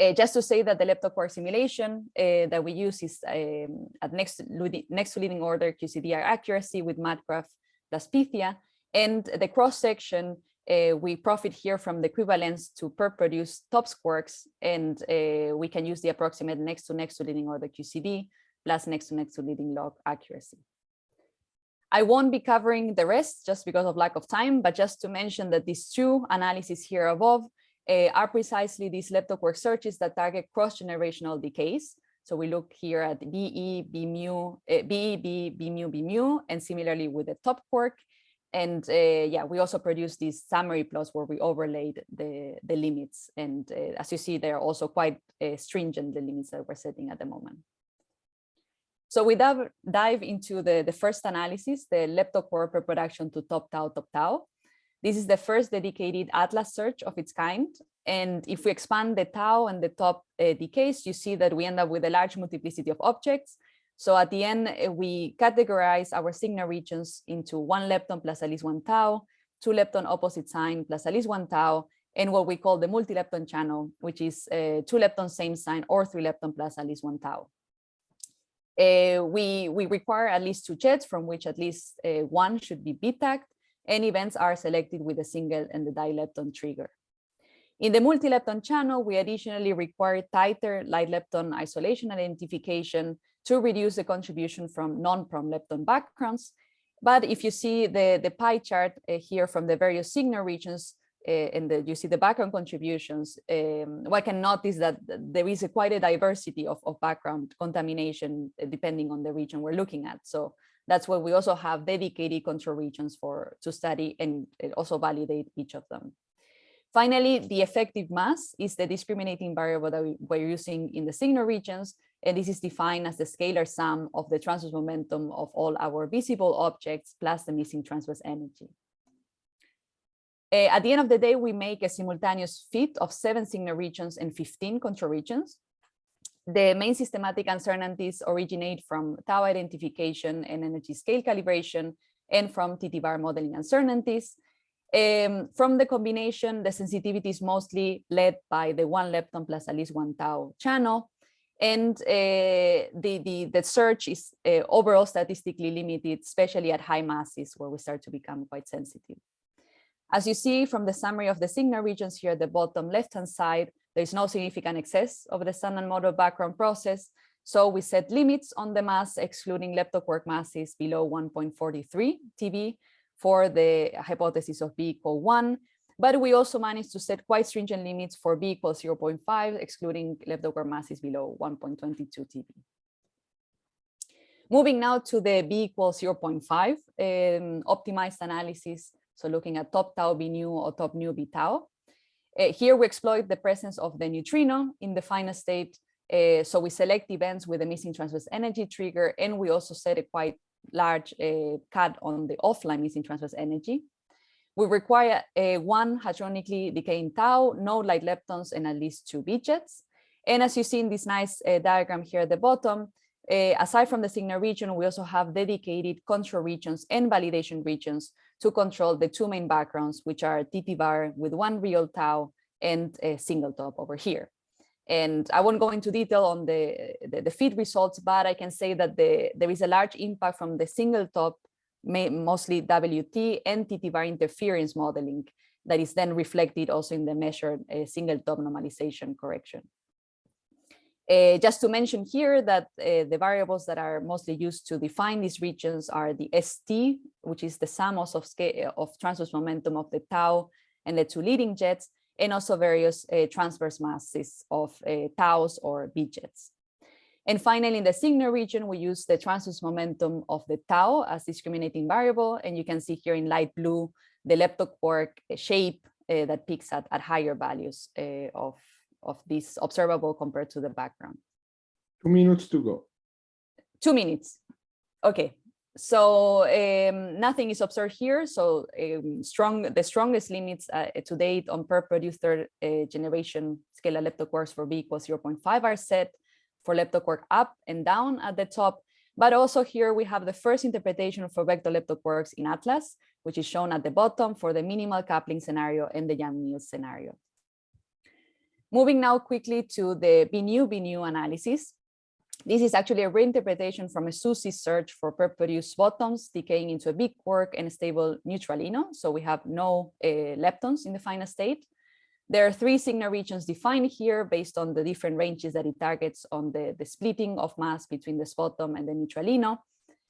Uh, just to say that the leptoquark simulation uh, that we use is um, at next, next to leading order QCDR accuracy with MadGraph plus Pythia. And the cross section, uh, we profit here from the equivalence to pair produced top squarks, and we can use the approximate next to next to leading order QCD plus next to next to leading log accuracy. I won't be covering the rest just because of lack of time, but just to mention that these two analyses here above uh, are precisely these leptoquark searches that target cross-generational decays. So we look here at BE, B mu, uh, BE, B, B mu, B mu, and similarly with the top quark. And uh, yeah, we also produce these summary plots where we overlaid the, the limits. And uh, as you see, they're also quite stringent, the limits that we're setting at the moment. So we dive, dive into the, the first analysis, the leptoquark reproduction to top tau, top tau. This is the first dedicated atlas search of its kind. And if we expand the tau and the top uh, decays, you see that we end up with a large multiplicity of objects. So at the end, uh, we categorize our signal regions into one lepton plus at least one tau, two lepton opposite sign plus at least one tau, and what we call the multi-lepton channel, which is uh, two lepton same sign or three lepton plus at least one tau. Uh, we, we require at least two jets from which at least uh, one should be bit tagged and events are selected with a single and the dilepton trigger. In the multi-lepton channel, we additionally require tighter light lepton isolation identification to reduce the contribution from non-prompt lepton backgrounds. But if you see the, the pie chart uh, here from the various signal regions, uh, and the, you see the background contributions, um, one can notice that there is a quite a diversity of, of background contamination uh, depending on the region we're looking at. So that's why we also have dedicated control regions for to study and also validate each of them. Finally, the effective mass is the discriminating variable that we, we're using in the signal regions, and this is defined as the scalar sum of the transverse momentum of all our visible objects plus the missing transverse energy. Uh, at the end of the day, we make a simultaneous fit of seven signal regions and 15 control regions. The main systematic uncertainties originate from tau identification and energy scale calibration and from TT-bar modeling uncertainties. Um, from the combination, the sensitivity is mostly led by the one lepton plus at least one tau channel. And uh, the, the, the search is uh, overall statistically limited, especially at high masses where we start to become quite sensitive. As you see from the summary of the signal regions here at the bottom left-hand side, there is no significant excess of the standard model background process. So we set limits on the mass, excluding leptoquark masses below 1.43 TeV for the hypothesis of B equal one. But we also managed to set quite stringent limits for B equals 0.5, excluding leptoquark masses below 1.22 TeV. Moving now to the B equals 0.5 um, optimized analysis. So looking at top tau B nu or top nu B tau. Uh, here we exploit the presence of the neutrino in the final state. Uh, so we select events with a missing transverse energy trigger, and we also set a quite large uh, cut on the offline missing transverse energy. We require a one hadronically decaying tau, no light leptons, and at least two jets. And as you see in this nice uh, diagram here at the bottom, uh, aside from the signal region, we also have dedicated control regions and validation regions to control the two main backgrounds, which are TT-bar with one real tau and a single top over here. And I won't go into detail on the, the, the feed results, but I can say that the, there is a large impact from the single top, mostly WT and TT-bar interference modeling that is then reflected also in the measured uh, single top normalization correction. Uh, just to mention here that uh, the variables that are mostly used to define these regions are the ST, which is the sum of scale of transverse momentum of the tau and the two leading jets, and also various uh, transverse masses of uh, taus or B jets. And finally, in the signal region, we use the transverse momentum of the tau as discriminating variable. And you can see here in light blue, the leptoquark shape uh, that peaks at, at higher values of of this observable compared to the background. Two minutes to go. Two minutes. Okay. So um, nothing is observed here. So um, strong, the strongest limits uh, to date on pair produced third uh, generation scalar leptoquarks for B equals 0.5 are set for leptoquark up and down at the top. But also here we have the first interpretation for vector leptoquarks in Atlas, which is shown at the bottom for the minimal coupling scenario and the Yang-Mills scenario. Moving now quickly to the B nu B nu analysis. This is actually a reinterpretation from a SUSY search for pair-produced bottoms decaying into a big quark and a stable neutralino. So we have no uh, leptons in the final state. There are three signal regions defined here based on the different ranges that it targets on the, the splitting of mass between the bottom and the neutralino.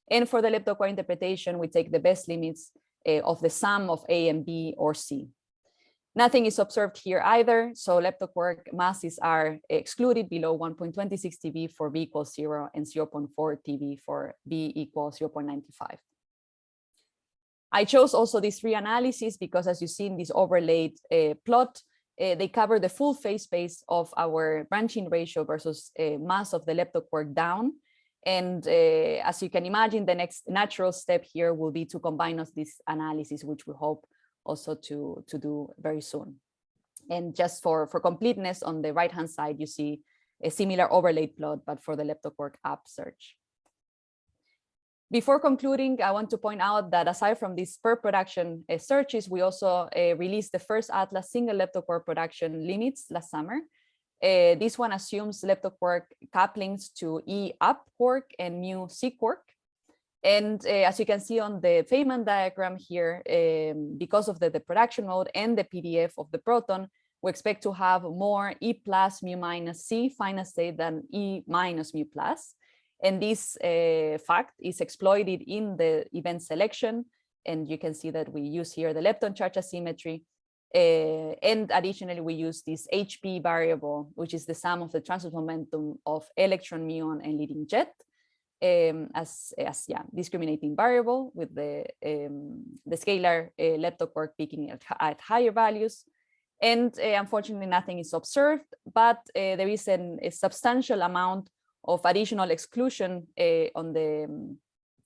And for the leptoquark interpretation, we take the best limits uh, of the sum of A and B or C. Nothing is observed here either, so leptoquark masses are excluded below 1.26 TeV for B equals zero and 0.4 TeV for B equals 0.95. I chose also these three analyses because as you see in this overlaid uh, plot, uh, they cover the full phase space of our branching ratio versus uh, mass of the leptoquark down. And uh, as you can imagine, the next natural step here will be to combine us this analysis, which we hope also to, to do very soon. And just for, for completeness, on the right-hand side, you see a similar overlaid plot, but for the leptoquark up search. Before concluding, I want to point out that aside from these pair production uh, searches, we also uh, released the first Atlas single leptoquark production limits last summer. Uh, this one assumes leptoquark couplings to E up quark and mu C quark. And uh, as you can see on the Feynman diagram here, um, because of the, the production mode and the PDF of the proton, we expect to have more E plus mu minus C final state than E minus mu plus. And this uh, fact is exploited in the event selection. And you can see that we use here the lepton charge asymmetry. Uh, and additionally, we use this HP variable, which is the sum of the transport momentum of electron, muon, and leading jet um, as, as yeah, discriminating variable with the, um, the scalar uh, peaking at, at higher values. And uh, unfortunately, nothing is observed, but uh, there is an, a substantial amount of additional exclusion on the um,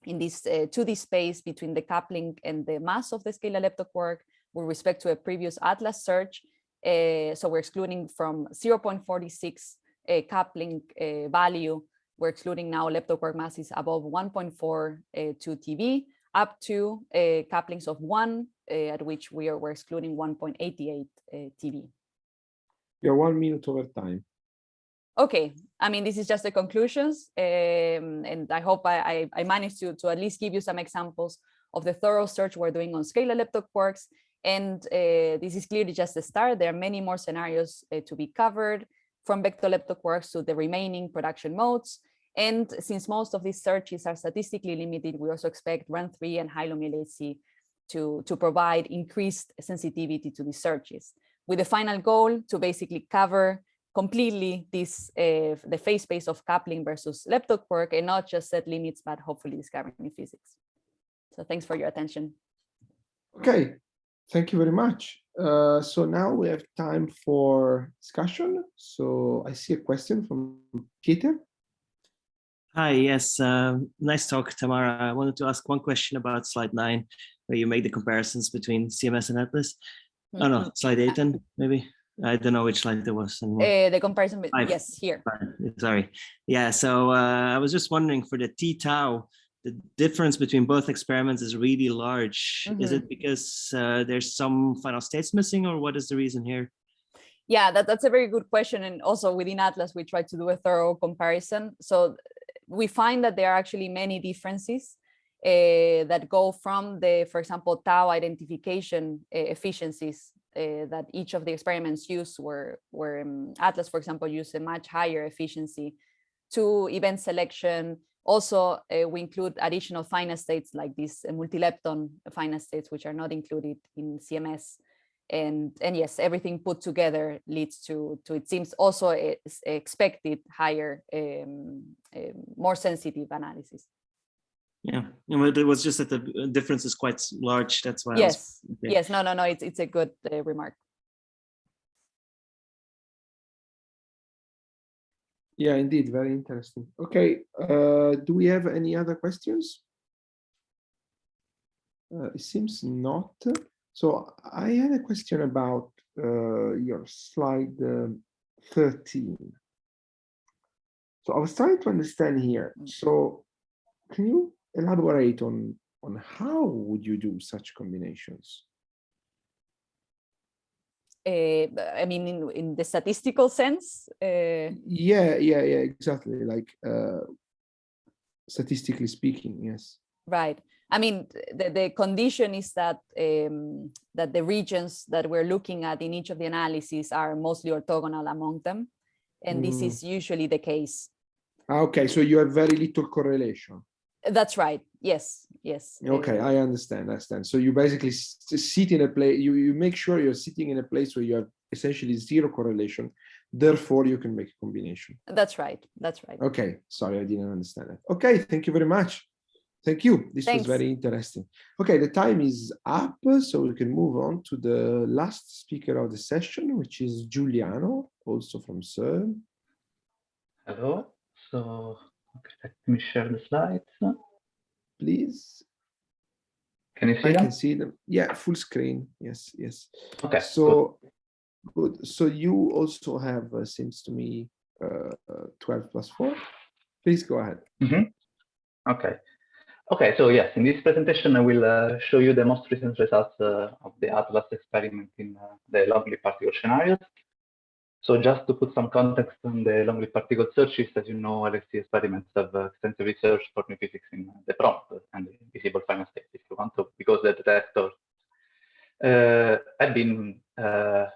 in this uh, 2D space between the coupling and the mass of the scalar leptoquark with respect to a previous Atlas search. So we're excluding from 0.46 uh, coupling value. We're excluding now leptoquark masses above 1.4 uh, to TeV up to uh, couplings of one, at which we are we're excluding 1.88 TeV. You're one minute over time. Okay i mean this is just the conclusions um, and i hope I, I, I managed to to at least give you some examples of the thorough search we're doing on scalar leptoquarks and uh, this is clearly just the start. There are many more scenarios uh, to be covered from vector-leptoquarks to the remaining production modes and since most of these searches are statistically limited we also expect Run 3 and high to to provide increased sensitivity to these searches with the final goal to basically cover completely this uh, the phase space of coupling versus leptoquark and not just set limits, but hopefully discovering new physics. So thanks for your attention. Okay, thank you very much. Uh, so now we have time for discussion. So I see a question from Peter. Hi, yes, uh, nice talk, Tamara. I wanted to ask one question about slide nine, where you make the comparisons between CMS and Atlas. Mm -hmm. Oh no, Mm-hmm. slide eight then, maybe. I don't know which slide there was. Uh, the comparison, with, yes, here. Sorry. Yeah, so uh, I was just wondering for the T tau, the difference between both experiments is really large. Is Mhm. it because uh, there's some final states missing or what is the reason here? Yeah, that, that's a very good question. And also within Atlas, we try to do a thorough comparison. So we find that there are actually many differences uh, that go from the, for example, tau identification uh, efficiencies uh, that each of the experiments used were, were um, Atlas, for example, used a much higher efficiency to event selection. Also, uh, we include additional final states like these uh, multilepton final states, which are not included in CMS. And, and yes, everything put together leads to, to it seems also a, a expected higher, um, um, more sensitive analysis. Yeah, but it was just that the difference is quite large. That's why. Yes, okay. yes, no, no, no, it's, it's a good uh, remark. Yeah, indeed, very interesting. Okay, uh, do we have any other questions? Uh, it seems not. So I had a question about uh, your slide um, 13. So I was trying to understand here. So can you elaborate on on how would you do such combinations? Uh, I mean, in, in the statistical sense, uh, Yeah, yeah, yeah, exactly. Like uh, statistically speaking, yes. Right. I mean, the, the condition is that um, that the regions that we're looking at in each of the analyses are mostly orthogonal among them. And this Mm. is usually the case. Ah, Okay, so you have very little correlation. That's right. Yes, yes. Okay, I understand, I understand. So you basically sit in a place, you, you make sure you're sitting in a place where you have essentially zero correlation, therefore you can make a combination. That's right, that's right. Okay, sorry, I didn't understand that. Okay, thank you very much. Thank you. This Thanks. was very interesting. Okay, the time is up, so we can move on to the last speaker of the session, which is Giuliano, also from CERN. Hello. So okay, let me share the slides. Please. Can you see I them? can see them. Yeah, full screen. Yes, yes. Okay. So good. So you also have, uh, seems to me, uh, uh, 12 plus 4. Please go ahead. Mhm. Okay. Okay, so yes, in this presentation, I will uh, show you the most recent results uh, of the Atlas experiment in uh, the long-lived particle scenarios. So just to put some context on the long-lived particle searches, as you know, LST experiments have uh, extensive research for new physics in the prompt and the visible final state, if you want to, because the detectors uh, have been uh,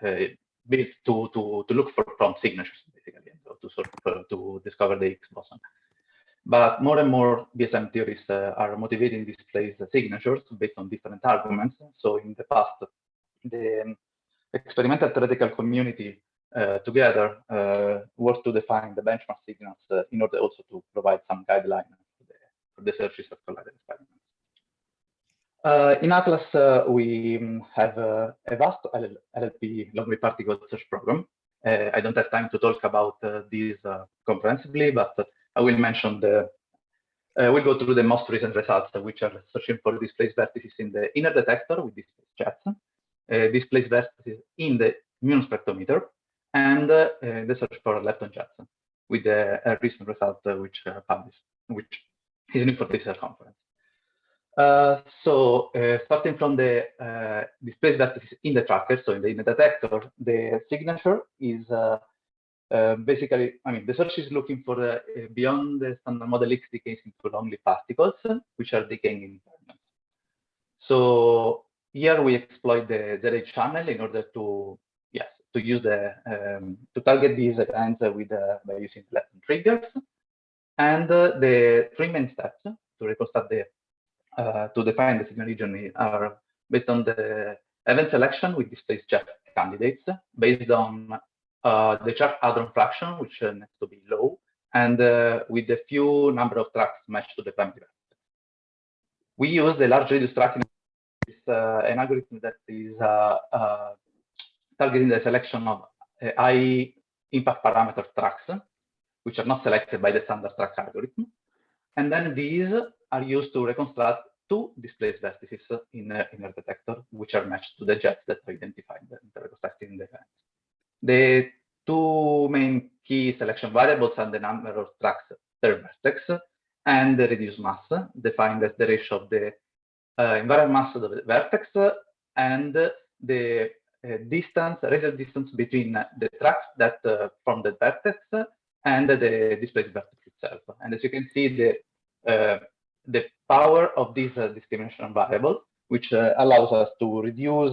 uh, built to, to, to look for prompt signatures, basically, to sort of, uh, to discover the Higgs boson. But more and more BSM theories uh, are motivating these place signatures based on different arguments. So in the past, the um, experimental theoretical community uh, together uh, worked to define the benchmark signals uh, in order also to provide some guidelines for the, searches of collided experiments. Uh, in Atlas, uh, we um, have uh, a vast LL LLP long-lived particle search program. Uh, I don't have time to talk about uh, these uh, comprehensively, but I will mention the, uh, we'll go through the most recent results, which are searching for displaced vertices in the inner detector with displaced jets, uh, displaced vertices in the muon spectrometer, and uh, the search for lepton jets with the uh, recent result uh, which uh, published, which is new for this conference. Uh, so uh, starting from the uh, displaced vertices in the tracker, so in the, in the detector, the signature is uh, basically, I mean, the search is looking for uh, beyond the standard model X decays into long-lived particles, which are decaying in environment. So here we exploit the ZH channel in order to, yes, to use the, um, to target these events with, uh, by using lepton triggers. And uh, the three main steps to reconstruct the, uh, to define the signal region are based on the event selection with displaced jet candidates based on the charge hadron fraction, which uh, needs to be low, and uh, with a few number of tracks matched to the primary vertex. We use the large radius tracking, uh, an algorithm that is uh, uh, targeting the selection of high impact parameter tracks, which are not selected by the standard track algorithm. And then these are used to reconstruct two displaced vertices in, in a detector, which are matched to the jets that are identified in the reconstructing the event. The two main key selection variables are the number of tracks per vertex and the reduced mass, defined as the ratio of the uh, invariant mass of the vertex and the uh, distance, radial distance between the tracks that uh, from the vertex and the displaced vertex itself. And as you can see, the uh, the power of this uh, discrimination variable, which uh, allows us to reduce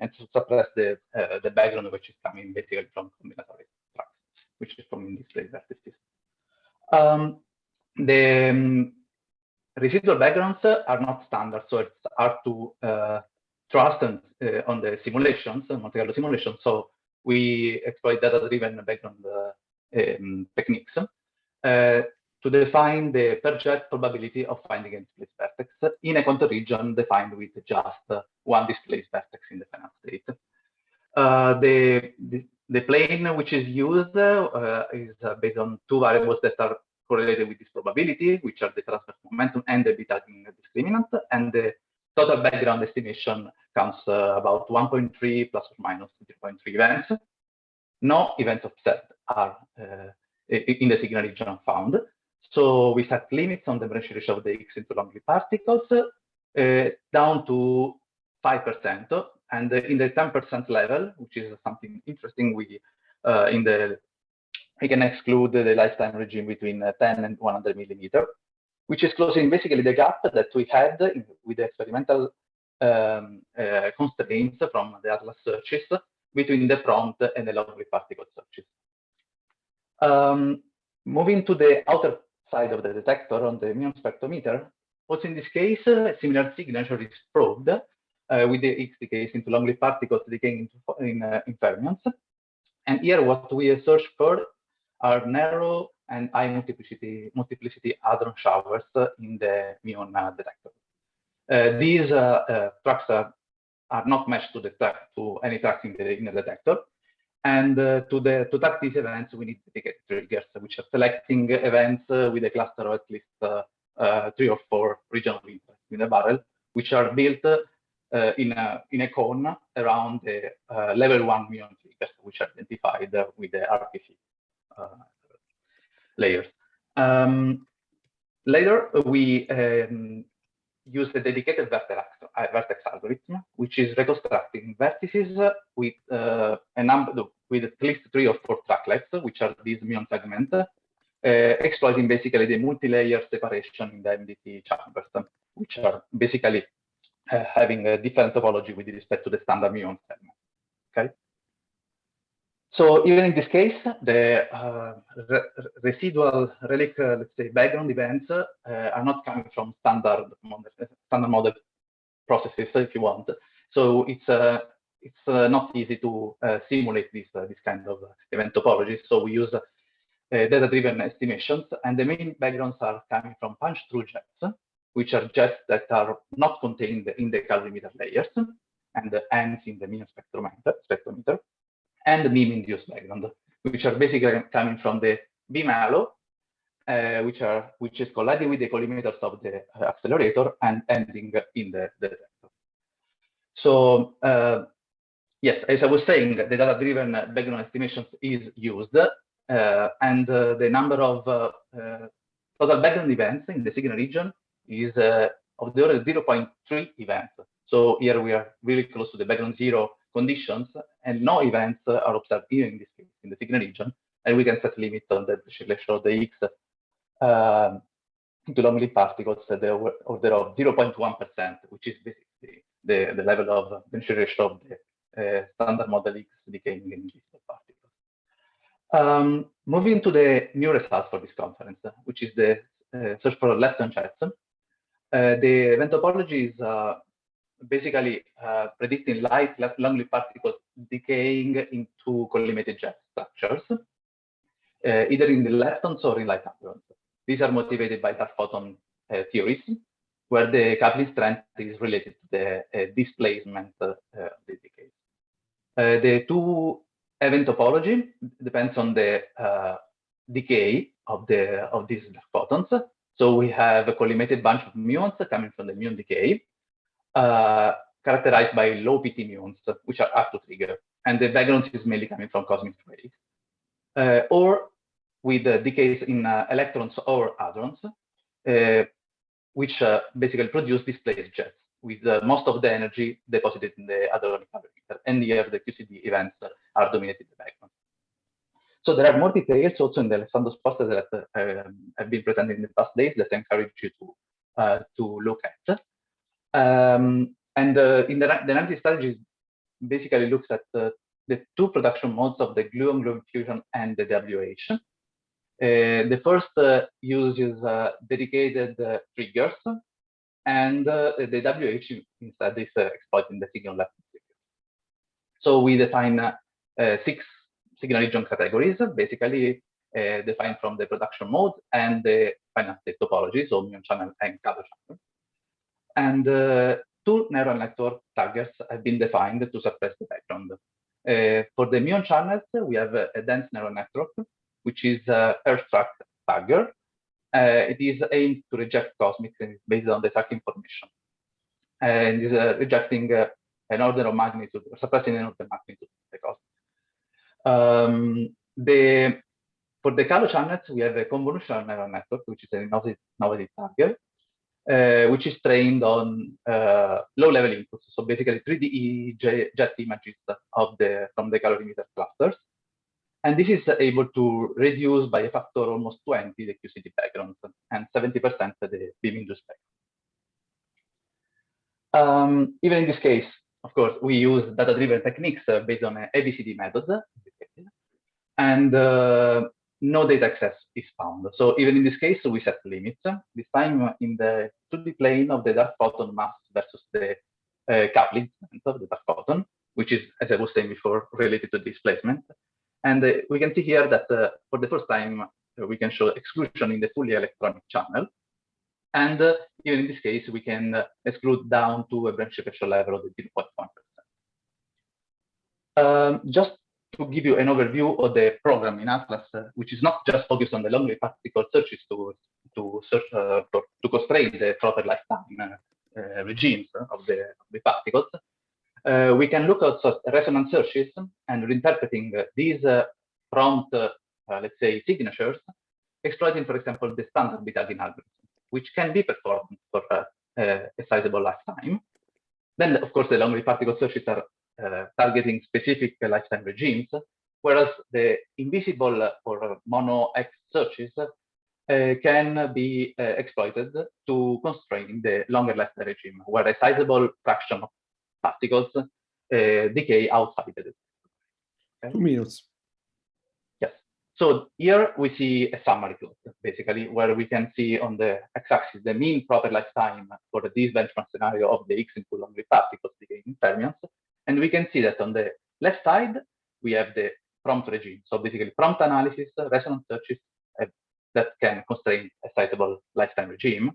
and to suppress the uh, the background which is coming basically from combinatorial tracks, which is from displaced vertices. Um, the um, residual backgrounds are not standard, so it's hard to uh, trust on, uh, on the simulations, Monte Carlo simulations. So we exploit data-driven background um, techniques to define the per jet probability of finding a displaced vertex in a quantum region defined with just one displaced vertex in the final state. Uh, the, the, the plane which is used uh, is uh, based on two variables that are correlated with this probability, which are the transverse momentum and the beta discriminant, and the total background estimation comes about 1.3 plus or minus 0.3 events. No events observed are in the signal region found. So we set limits on the branch ratio of the X into long-lived particles uh, down to 5%. And in the 10% level, which is something interesting, we uh, in the we can exclude the lifetime regime between uh, 10 and 100 millimeter, which is closing basically the gap that we had with the experimental um, uh, constraints from the Atlas searches between the prompt and the long-lived particle searches. Um, moving to the outer side of the detector on the muon spectrometer, also in this case, a similar signature is probed with the X decays into long-lived particles decaying into, in, in fermions. And here what we search for are narrow and high multiplicity multiplicity hadron showers in the muon detector. Uh, these uh, uh, tracks are, are not matched to the to any tracks in the, in the detector. And to the to these events, we need dedicated triggers, which are selecting events with a cluster of at least three or four regional interest in a barrel, which are built uh, in a in a cone around the uh, level one muon triggers, which are identified uh, with the RPC layers. Um, later, we um, use the dedicated vertex, uh, vertex algorithm, which is reconstructing vertices with uh, a number with at least three or four tracklets, which are these muon segments, uh, exploiting basically the multi-layer separation in the MDT chambers, which are basically uh, having a different topology with respect to the standard muon segment. Okay. So even in this case, the uh, re residual relic, uh, let's say, background events uh, are not coming from standard model, standard model processes, if you want. So it's uh, it's uh, not easy to uh, simulate this this kind of event topology. So we use data-driven estimations, and the main backgrounds are coming from punch-through jets, which are jets that are not contained in the calorimeter layers, and ends in the muon spectrometer. spectrometer and the beam-induced background, which are basically coming from the beam halo, uh, which are which is colliding with the collimators of the uh, accelerator and ending in the, the detector. So uh, yes, as I was saying, the data-driven background estimations is used, uh, and uh, the number of uh, total background events in the signal region is of the order of 0.3 events. So here we are really close to the background zero conditions and no events are observed here in this case in the signal region and we can set limits on the selection of the X um, to long-lived particles at the order of 0.1%, which is basically the, the level of penetration of the uh, standard model X decaying in these particles. Um, moving to the new results for this conference, which is the uh, search for lepton jets. Uh, the event topology is uh, basically uh, predicting light long-lived particles decaying into collimated jet structures, uh, either in the leptons or in light hadrons. These are motivated by dark photon uh, theories, where the coupling strength is related to the uh, displacement uh, of the decay. Uh, the two event topology depends on the decay of the of these photons. So we have a collimated bunch of muons coming from the muon decay, characterized by low PT muons, which are up to trigger. And the background is mainly coming from cosmic rays. Uh, or with uh, decays in uh, electrons or hadrons, uh, which uh, basically produce displaced jets with most of the energy deposited in the hadronic calorimeter. And here the QCD events are dominating the background. So there are more details also in the Alessandro's poster that um, have been presented in the past days that I encourage you to, to look at. Um, and uh, in the, the analysis strategy basically looks at uh, the two production modes of the gluon gluon fusion and the WH. Uh, the first uh, uses uh, dedicated triggers, and the WH instead is exploiting the signal left. So we define six signal region categories, basically defined from the production mode and the final state topology, so muon channel and Calo channel and uh, two neural network taggers have been defined to suppress the background. Uh, for the muon channels, we have a, a, dense neural network, which is a track tagger. Uh, it is aimed to reject cosmic and based on the track information. And is rejecting an order of magnitude, suppressing an order of magnitude of the cosmic. Um, the, for the Calo channels, we have a convolutional neural network, which is an innovative, tagger uh, which is trained on uh, low-level inputs. So basically 3D jet images of the from the calorimeter clusters. And this is able to reduce by a factor almost 20 the QCD backgrounds and 70% the beam-induced background. Um, even in this case, of course, we use data-driven techniques uh, based on ABCD methods. And uh, no data access is found. So even in this case, we set limits. This time in the 2D plane of the dark photon mass versus the uh, coupling of the dark photon, which is, as I was saying before, related to displacement. And uh, we can see here that uh, for the first time, uh, we can show exclusion in the fully electronic channel. And uh, even in this case, we can uh, exclude down to a branch pressure level of the 0.1%. Um, just to give you an overview of the program in Atlas, uh, which is not just focused on the long particle searches to to search uh, for, to constrain the proper lifetime uh, uh regimes of the, of the particles. Uh, we can look at resonance searches and reinterpreting these uh, prompt, let's say, signatures, exploiting, for example, the standard bit tagging algorithm, which can be performed for a sizable lifetime. Then, of course, the long particle searches are uh, targeting specific lifetime regimes, whereas the invisible or mono X searches uh, can be uh, exploited to constrain the longer lifetime regime, where a sizable fraction of particles uh, decay outside the okay. Two minutes. Yes. So here we see a summary plot, basically, where we can see on the x-axis the mean proper lifetime for this benchmark scenario of the X in Coulomb particles decaying fermions, and we can see that on the left side, we have the prompt regime. So basically prompt analysis, resonance searches uh, that can constrain a citable lifetime regime.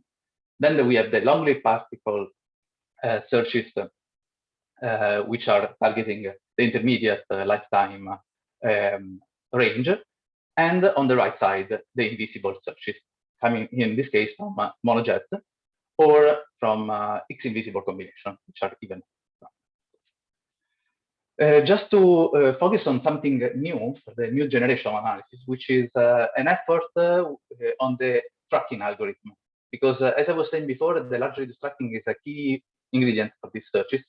Then we have the long-lived particle uh, searches, uh, which are targeting the intermediate uh, lifetime um, range. And on the right side, the invisible searches, coming in this case from uh, monojet or from uh, X-invisible combination, which are even uh, just to uh, focus on something new for the new generation of analysis, which is uh, an effort uh, on the tracking algorithm. Because uh, as I was saying before, the large radius tracking is a key ingredient for these searches.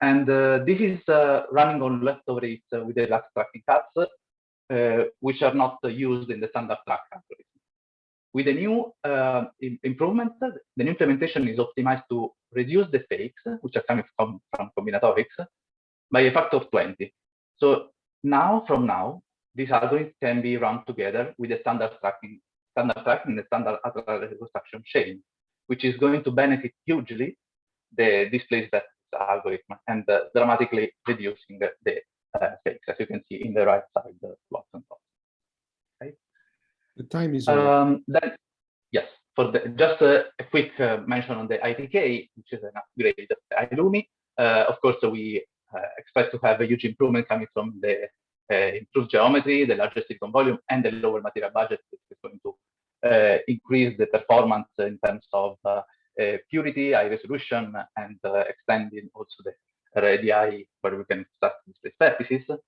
And this is running on leftover rates with the last tracking cuts, which are not used in the standard track algorithm. With the new improvement, the new implementation is optimized to reduce the fakes, which are coming from, from combinatorics, by a factor of 20. So now, from now, these algorithms can be run together with the standard tracking, standard tracking, the standard reconstruction chain, which is going to benefit hugely the displaced vectors algorithm and uh, dramatically reducing the, the uh, fakes, as you can see in the right side the plots and plots. Okay. The time is. Um, then, yes, for the just a, a quick uh, mention on the ITK, which is an upgrade of the ILUMI. Uh, of course, we expect to have a huge improvement coming from the uh, improved geometry, the larger silicon volume, and the lower material budget, is going to uh, increase the performance in terms of purity, high resolution, and extending also the radii where we can start display vertices.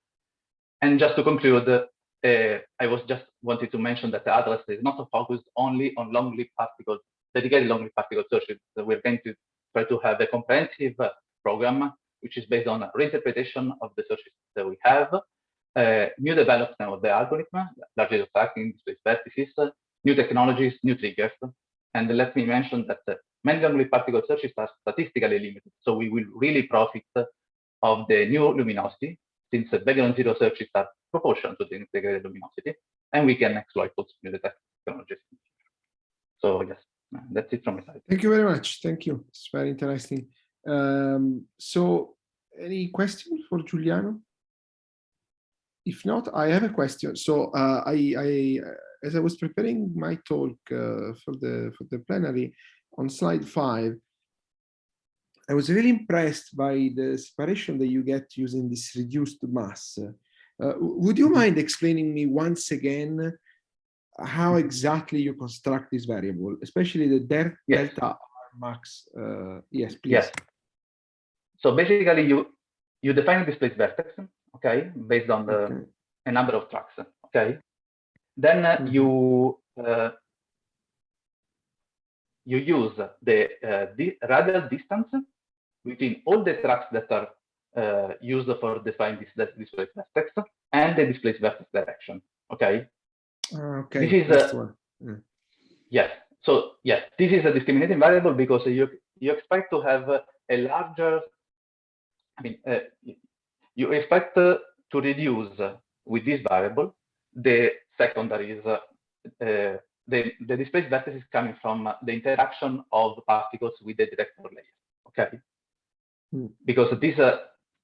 And just to conclude, uh, I was just wanted to mention that the Atlas is not focused only on long-lived particles, dedicated long-lived particle searches. We're going to try to have a comprehensive program which is based on a reinterpretation of the sources that we have, uh, new development of the algorithm, largely tracking, displaced vertices, new technologies, new triggers. And let me mention that uh, many particle searches are statistically limited. So we will really profit of the new luminosity since the background zero searches are proportional to the integrated luminosity, and we can exploit those new technologies. So yes, that's it from my side. Thank you very much. Thank you. It's very interesting. Um, so any questions for Giuliano? If not, I have a question. So uh, I, I, uh, as I was preparing my talk uh, for the for the plenary on slide five, I was really impressed by the separation that you get using this reduced mass. Uh, would you mind explaining me once again how exactly you construct this variable, especially the delta yes. R max? Uh, yes, please. Yes. So basically, you you define a displaced vertex, okay, based on the okay. a number of tracks, okay. Then uh, mm -hmm. you uh, you use the uh, the radial distance between all the tracks that are uh, used for defining this, this displaced vertex and the displaced vertex direction. Okay. Okay. This is a, mm. yes. So yes, this is a discriminating variable because you you expect to have a larger I mean, uh, you expect uh, to reduce uh, with this variable the secondaries, uh, uh, the, the displaced vertex is coming from the interaction of particles with the detector layer, okay? Hmm. Because this uh,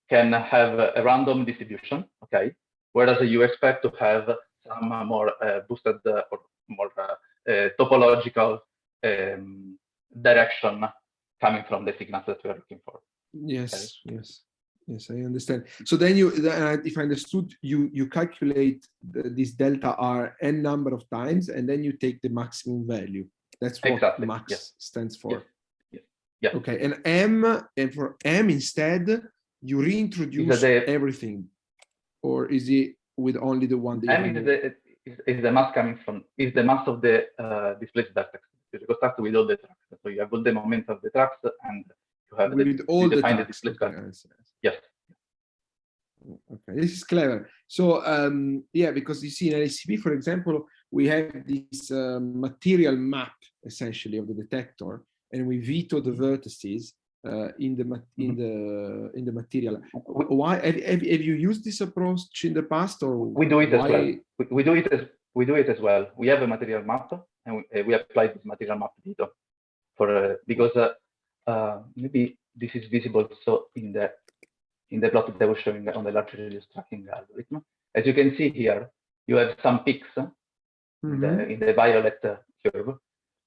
can have a random distribution, okay? Whereas you expect to have some more uh, boosted uh, or more uh, uh, topological um, direction coming from the signals that we are looking for. Yes, yes, yes, I understand. So then you, uh, if I understood, you you calculate the, this delta r n number of times, and then you take the maximum value. That's what Exactly, max yes. stands for. Yes, yes. Okay, and m and for m instead, you reintroduce the- everything, or is it with only the one that you M is the, is, is the mass coming from, is the mass of the uh, displaced vertex. You construct with all the tracks. So you have all the moments of the tracks and you have the, with all the define the tracks, displaced okay, vertex. I see. Yes. Okay, this is clever. So um, yeah, because you see in LCP, for example, we have this uh, material map essentially of the detector, and we veto the vertices uh, in the in the in the material. Why have, have, have you used this approach in the past, or We do it as well. We, we do it as we do it as well. We have a material map and we, uh, we apply this material map veto for uh, because uh, maybe this is visible so in the in the plot that I was showing on the large radius tracking algorithm. As you can see here, you have some peaks uh, in, Mhm. the, in the violet uh, curve,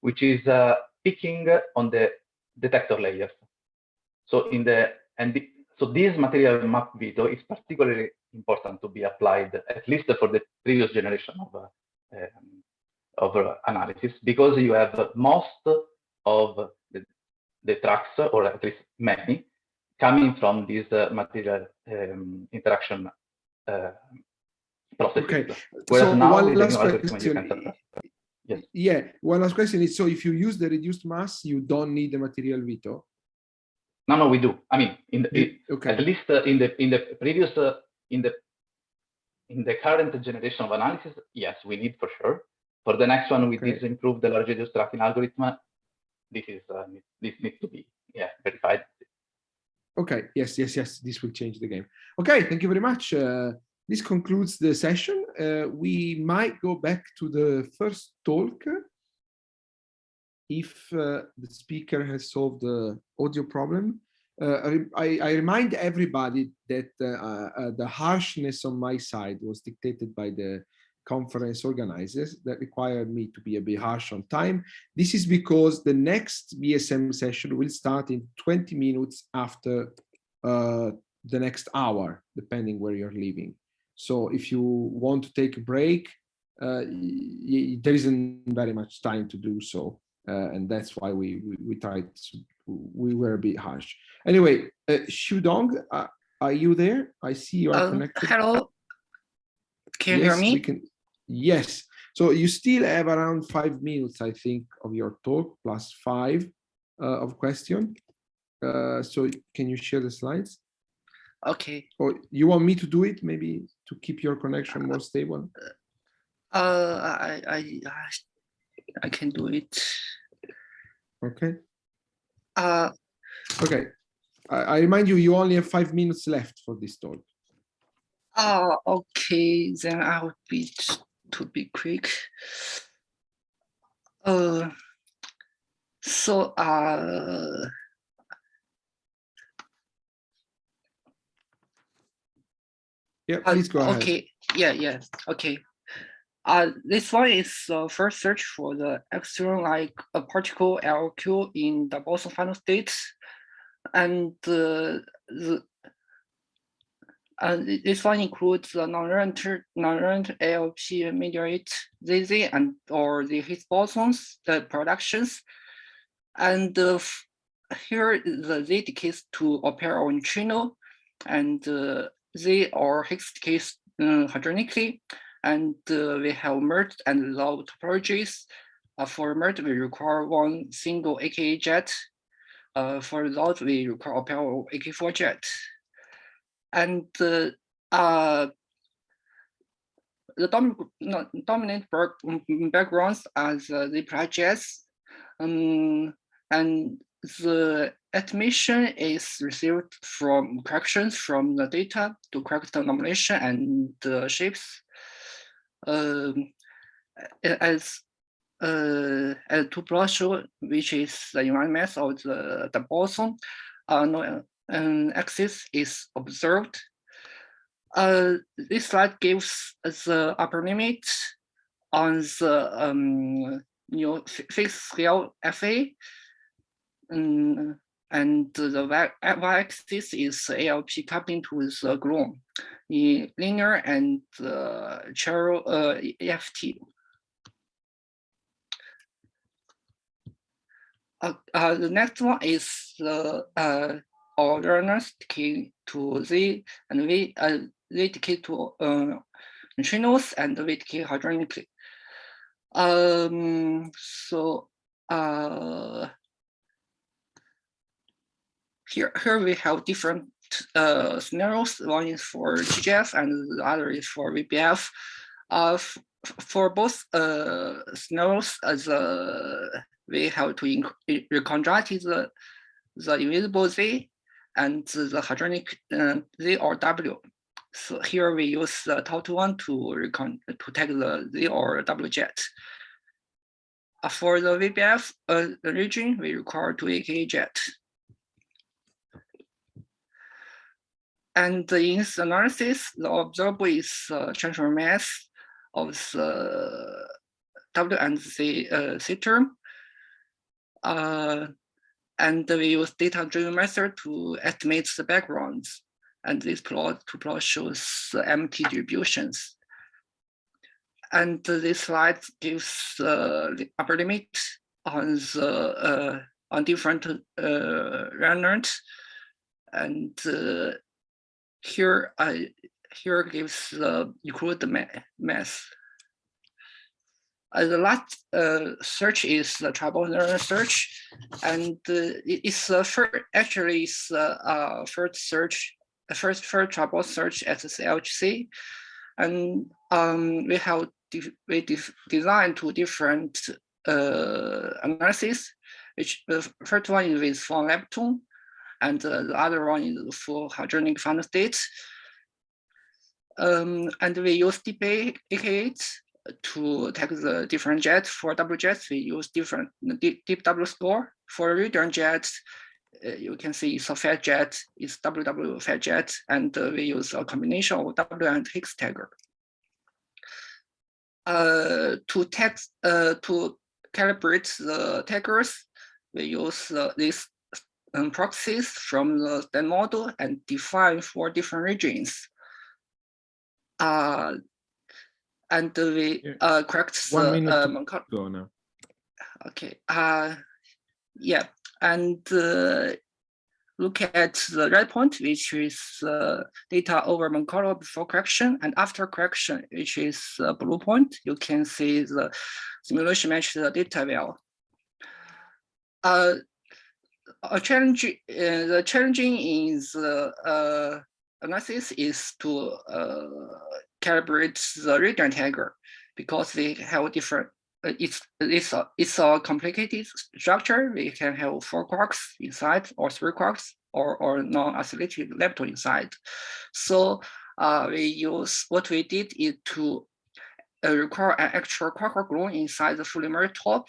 which is uh, picking on the detector layers. So in the and the, so this material map veto is particularly important to be applied at least for the previous generation of uh, um, of uh, analysis because you have most of the, the tracks or at least many coming from this uh, material um, interaction uh, processes. Okay, Whereas so now one last new algorithm, you question. can. Yes. Yeah, one last question is: so if you use the reduced mass, you don't need the material veto. No, no, we do. I mean, in the, okay. at least uh, in the in the previous uh, in the in the current generation of analysis, yes, we need for sure. For the next one, with Okay. improve the large radius tracking algorithm, this is uh, this needs to be yeah verified. Okay, yes, yes, yes, this will change the game. Okay, thank you very much. Uh, this concludes the session. Uh, we might go back to the first talk if uh, the speaker has solved the audio problem. Uh, I, I- remind everybody that uh, uh, the harshness on my side was dictated by the conference organizers that required me to be a bit harsh on time. This is because the next BSM session will start in 20 minutes after uh, the next hour, depending where you're leaving. So if you want to take a break, uh, there isn't very much time to do so. Uh, and that's why we, we, we tried, to, we were a bit harsh. Anyway, uh, Shudong, uh, are you there? I see you are Um, connected. hello. Can you Yes, hear me? can- Yes. So you still have around five minutes, I think, of your talk plus five uh, of question. Uh, so can you share the slides? Okay. Or you want me to do it, maybe to keep your connection more stable? Uh, I, I, I- I can do it. Okay. Uh, Okay. I, I remind you, you only have five minutes left for this talk. oh, okay, then I will be to be quick. Uh, so, uh, Yeah, Uh, please go ahead. Okay, yeah, yeah, okay. Uh, this one is the first search for the external like a particle LQ in the Boson final state. And uh, the thi- this one includes the non-random non-random ALP mediate ZZ and or the Higgs bosons, the productions. And uh, here the Z decays to a pair of neutrino and uh, they are Higgs decays uh, hadronically. And uh, we have merged and low topologies. Uh, for merge, we require one single AK8 jet. Uh, for resolve, we require a pair of AK4 jet. And uh, uh, the dom no, dominant backgrounds are the, the projects. Um, and the admission is received from corrections from the data to correct the nomination and the shapes. um, as uh, as show, which is the environment of the, the boson, uh, no um, axis is observed. Uh, this slide gives the upper limit on the um, you know, fixed scale FA. Um, and the y-axis is ALP coupling to the gluon in linear and uh, chiro uh, EFT. Uh, uh, the next one is the orders decay to Z and V, uh, Z decay to uh, neutrinos and V decay hadronically. Um, so uh, here, here we have different uh, scenarios. One is for GGF and the other is for VBF. Uh, for both uh, scenarios, as uh, we have to reconstruct the, the invisible Z and the hadronic uh, Z or W. So here we use the one to recon to take the Z or W jet. Uh, for the VBF uh, region, we require two AKA jet. And in this analysis, the observable is uh, transfer mass of the W and Z, uh, Z term. Uh, and we use data-driven method to estimate the backgrounds. And this plot to plot shows the MT distributions. And this slide gives uh, the upper limit on the uh, on different uh. And uh, here I here gives the the mass. Uh, the last uh, search is the triboson search, and uh, it's the first actually it's the uh, first search, first first triboson search at the CLHC, and um, we have we designed two different uh, analysis, which the first one is with four lepton, and uh, the other one is for hadronic final state. Um, and we use DeepAK8 to take the different jets. For double jets, we use different deep, deep W score. For radion jets, uh, you can see it's a fat jet, it's WW fat jet, and uh, we use a combination of W and Higgs tagger. Uh, to text uh, to calibrate the taggers, we use uh, these um, proxies from the model and define four different regions. Uh, and we uh, correct One the minute um, go now. Okay. Uh, yeah, and uh, look at the red point, which is uh, data over Monte before correction, and after correction, which is uh, blue point. You can see the simulation match the data well. Uh, a challenge, uh, the challenging is the uh, analysis is to uh, calibrate the radion tagger because they have different. Uh, it's it's a it's a complicated structure. We can have four quarks inside or three quarks or or non-isolated lepton inside. So uh, we use what we did is to uh, require an actual quark gluon inside the Fully top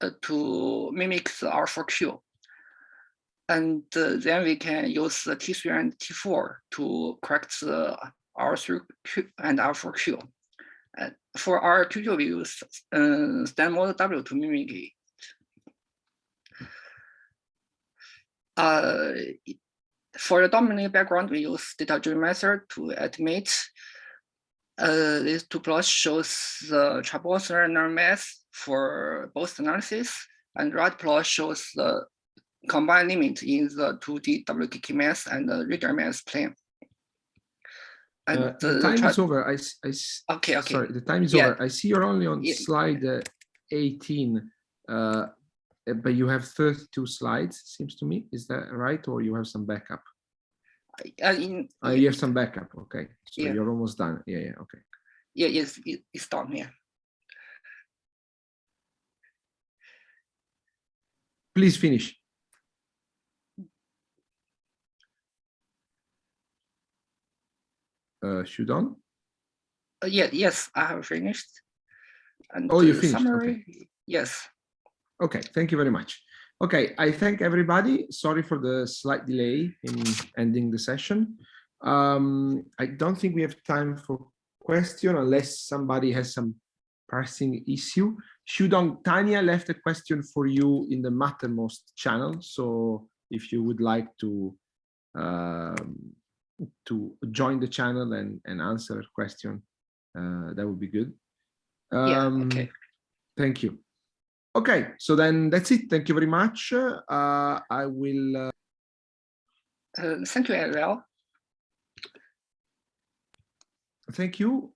uh, to mimic the R4Q. And uh, then we can use the T3 and T4 to correct the R3Q and R4Q. Uh, for R2Q, we use uh, STAN model W to mimic it. Uh, for the dominant background, we use data-driven method to estimate. Uh, this two plots shows the trapezoidal mass for both analysis, and right plot shows the combined limit in the 2D WKK mass and the radion mass plane. Uh, the time is over. I, I, Okay, okay. Sorry, the time is Yeah. over. I see you're only on Yeah. slide uh, 18, uh, uh, but you have 32 slides, seems to me. Is that right? Or you have some backup? Uh, in, Uh, you have some backup. Okay, so Yeah. you're almost done. Yeah, yeah. Okay. yeah, yes, it, it's done Yeah. Please finish. Uh, Shudon? Uh, yeah, yes, I have finished. And Oh, you finished, okay. Yes. Okay, thank you very much. Okay, I thank everybody. Sorry for the slight delay in ending the session. Um, I don't think we have time for question unless somebody has some pressing issue. Shudong Tanya left a question for you in the Mattermost channel. So if you would like to um, to join the channel and, and answer a question, uh, that would be good. Yeah, Um, okay. Thank you. Okay, so then that's it. Thank you very much. Uh, I will. Uh, Uh, thank you, Ariel. thank you.